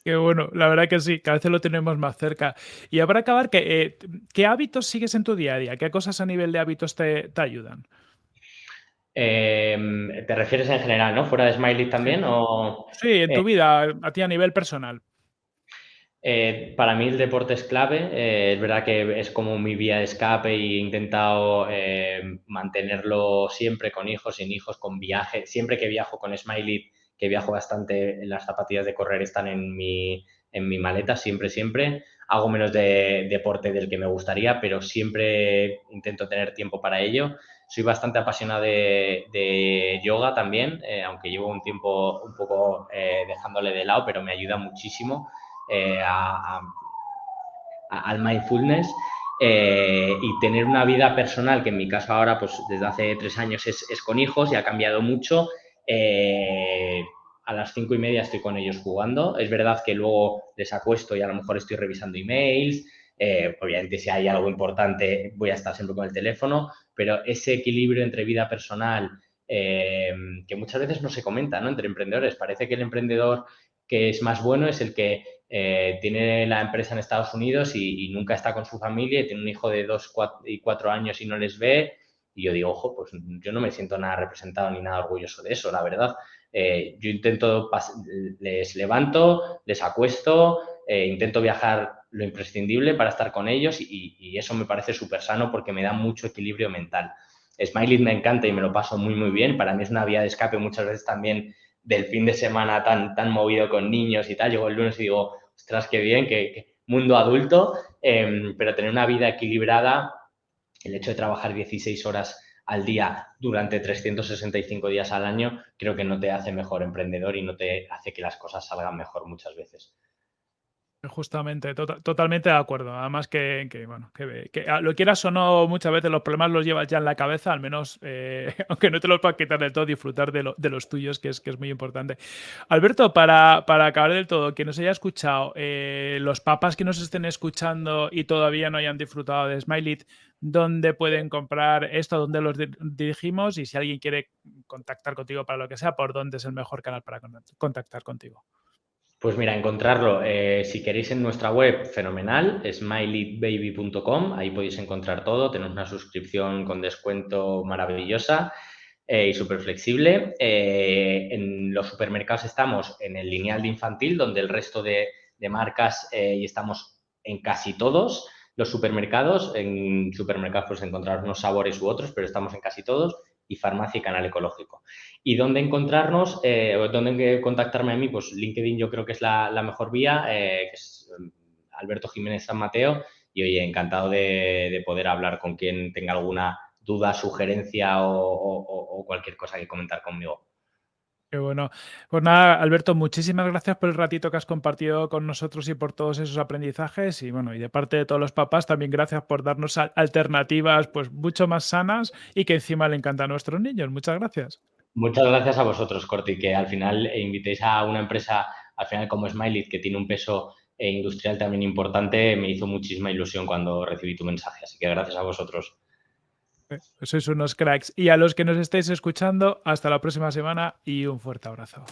Qué bueno, la verdad que sí, que a veces lo tenemos más cerca. Y para acabar, ¿qué, eh, ¿qué hábitos sigues en tu día a día? ¿Qué cosas a nivel de hábitos te, ayudan? Em, ¿Te refieres en general, no? ¿Fuera de Smiley también? O, sí, en tu eh, vida, a ti a nivel personal. Eh, para mí el deporte es clave, es verdad que es como mi vía de escape e he intentado mantenerlo siempre con hijos, sin hijos, con viaje. Siempre que viajo con Smiley, que viajo bastante, las zapatillas de correr están en mi, en mi maleta, siempre, siempre. Hago menos de deporte del que me gustaría, pero siempre intento tener tiempo para ello. Soy bastante apasionado de, yoga también, aunque llevo un tiempo un poco dejándole de lado, pero me ayuda muchísimo. Eh, al mindfulness eh, y tener una vida personal, que en mi caso ahora, pues desde hace tres años es, con hijos y ha cambiado mucho. Eh, a las cinco y media estoy con ellos jugando. Es verdad que luego les acuesto y a lo mejor estoy revisando emails. obviamente, si hay algo importante, voy a estar siempre con el teléfono, pero ese equilibrio entre vida personal, que muchas veces no se comenta ¿no? entre emprendedores. Parece que el emprendedor que es más bueno es el que eh, tiene la empresa en Estados Unidos y, nunca está con su familia y tiene un hijo de dos y cuatro años y no les ve. Y yo digo, ojo, pues yo no me siento nada representado ni nada orgulloso de eso, la verdad. Eh, yo intento, les levanto, les acuesto, eh, intento viajar lo imprescindible para estar con ellos y, eso me parece súper sano porque me da mucho equilibrio mental. Smiley me encanta y me lo paso muy, muy bien. Para mí es una vía de escape muchas veces también del fin de semana tan, tan movido con niños y tal. Llego el lunes y digo, ostras, qué bien, qué, mundo adulto, em, pero tener una vida equilibrada, el hecho de trabajar 16 horas al día durante 365 días al año, creo que no te hace mejor emprendedor y no te hace que las cosas salgan mejor muchas veces. Justamente, tota totalmente de acuerdo. Además que que, bueno, que que a lo quieras o no, muchas veces los problemas los llevas ya en la cabeza, al menos, eh, aunque no te los puedas quitar del todo, disfrutar de lo de los tuyos, que es que muy importante. Alberto, para acabar del todo, quien nos haya escuchado, eh, los papás que nos estén escuchando y todavía no hayan disfrutado de Smile ¿dónde pueden comprar esto? ¿Dónde los dirigimos? Y si alguien quiere contactar contigo para lo que sea, ¿por dónde es el mejor canal para contactar contigo? Pues mira, encontrarlo, eh, si queréis en nuestra web, fenomenal, smileybaby.com, ahí podéis encontrar todo, tenemos una suscripción con descuento maravillosa eh, y súper flexible. Eh, en los supermercados estamos en el lineal de infantil, donde el resto de, marcas y estamos en casi todos los supermercados. En supermercados pues encontrar unos sabores u otros, pero estamos en casi todos y farmacia y canal ecológico. ¿Y dónde encontrarnos? Eh, ¿Dónde contactarme a mí? Pues LinkedIn yo creo que es la, mejor vía, eh, que es mm, Alberto Jiménez San Mateo. Y oye, encantado de, poder hablar con quien tenga alguna duda, sugerencia o cualquier cosa que comentar conmigo bueno. Pues nada, Alberto, muchísimas gracias por el ratito que has compartido con nosotros y por todos esos aprendizajes. Y bueno, y de parte de todos los papás, también gracias por darnos alternativas pues mucho más sanas y que encima le encanta a nuestros niños. Muchas gracias. Muchas gracias a vosotros, Corti, que al final invitéis a una empresa, al final como Smiley, que tiene un peso eh, industrial también importante, me hizo muchísima ilusión cuando recibí tu mensaje. Así que gracias a vosotros. Sois unos cracks. Y a los que nos estéis escuchando, hasta la próxima semana y un fuerte abrazo.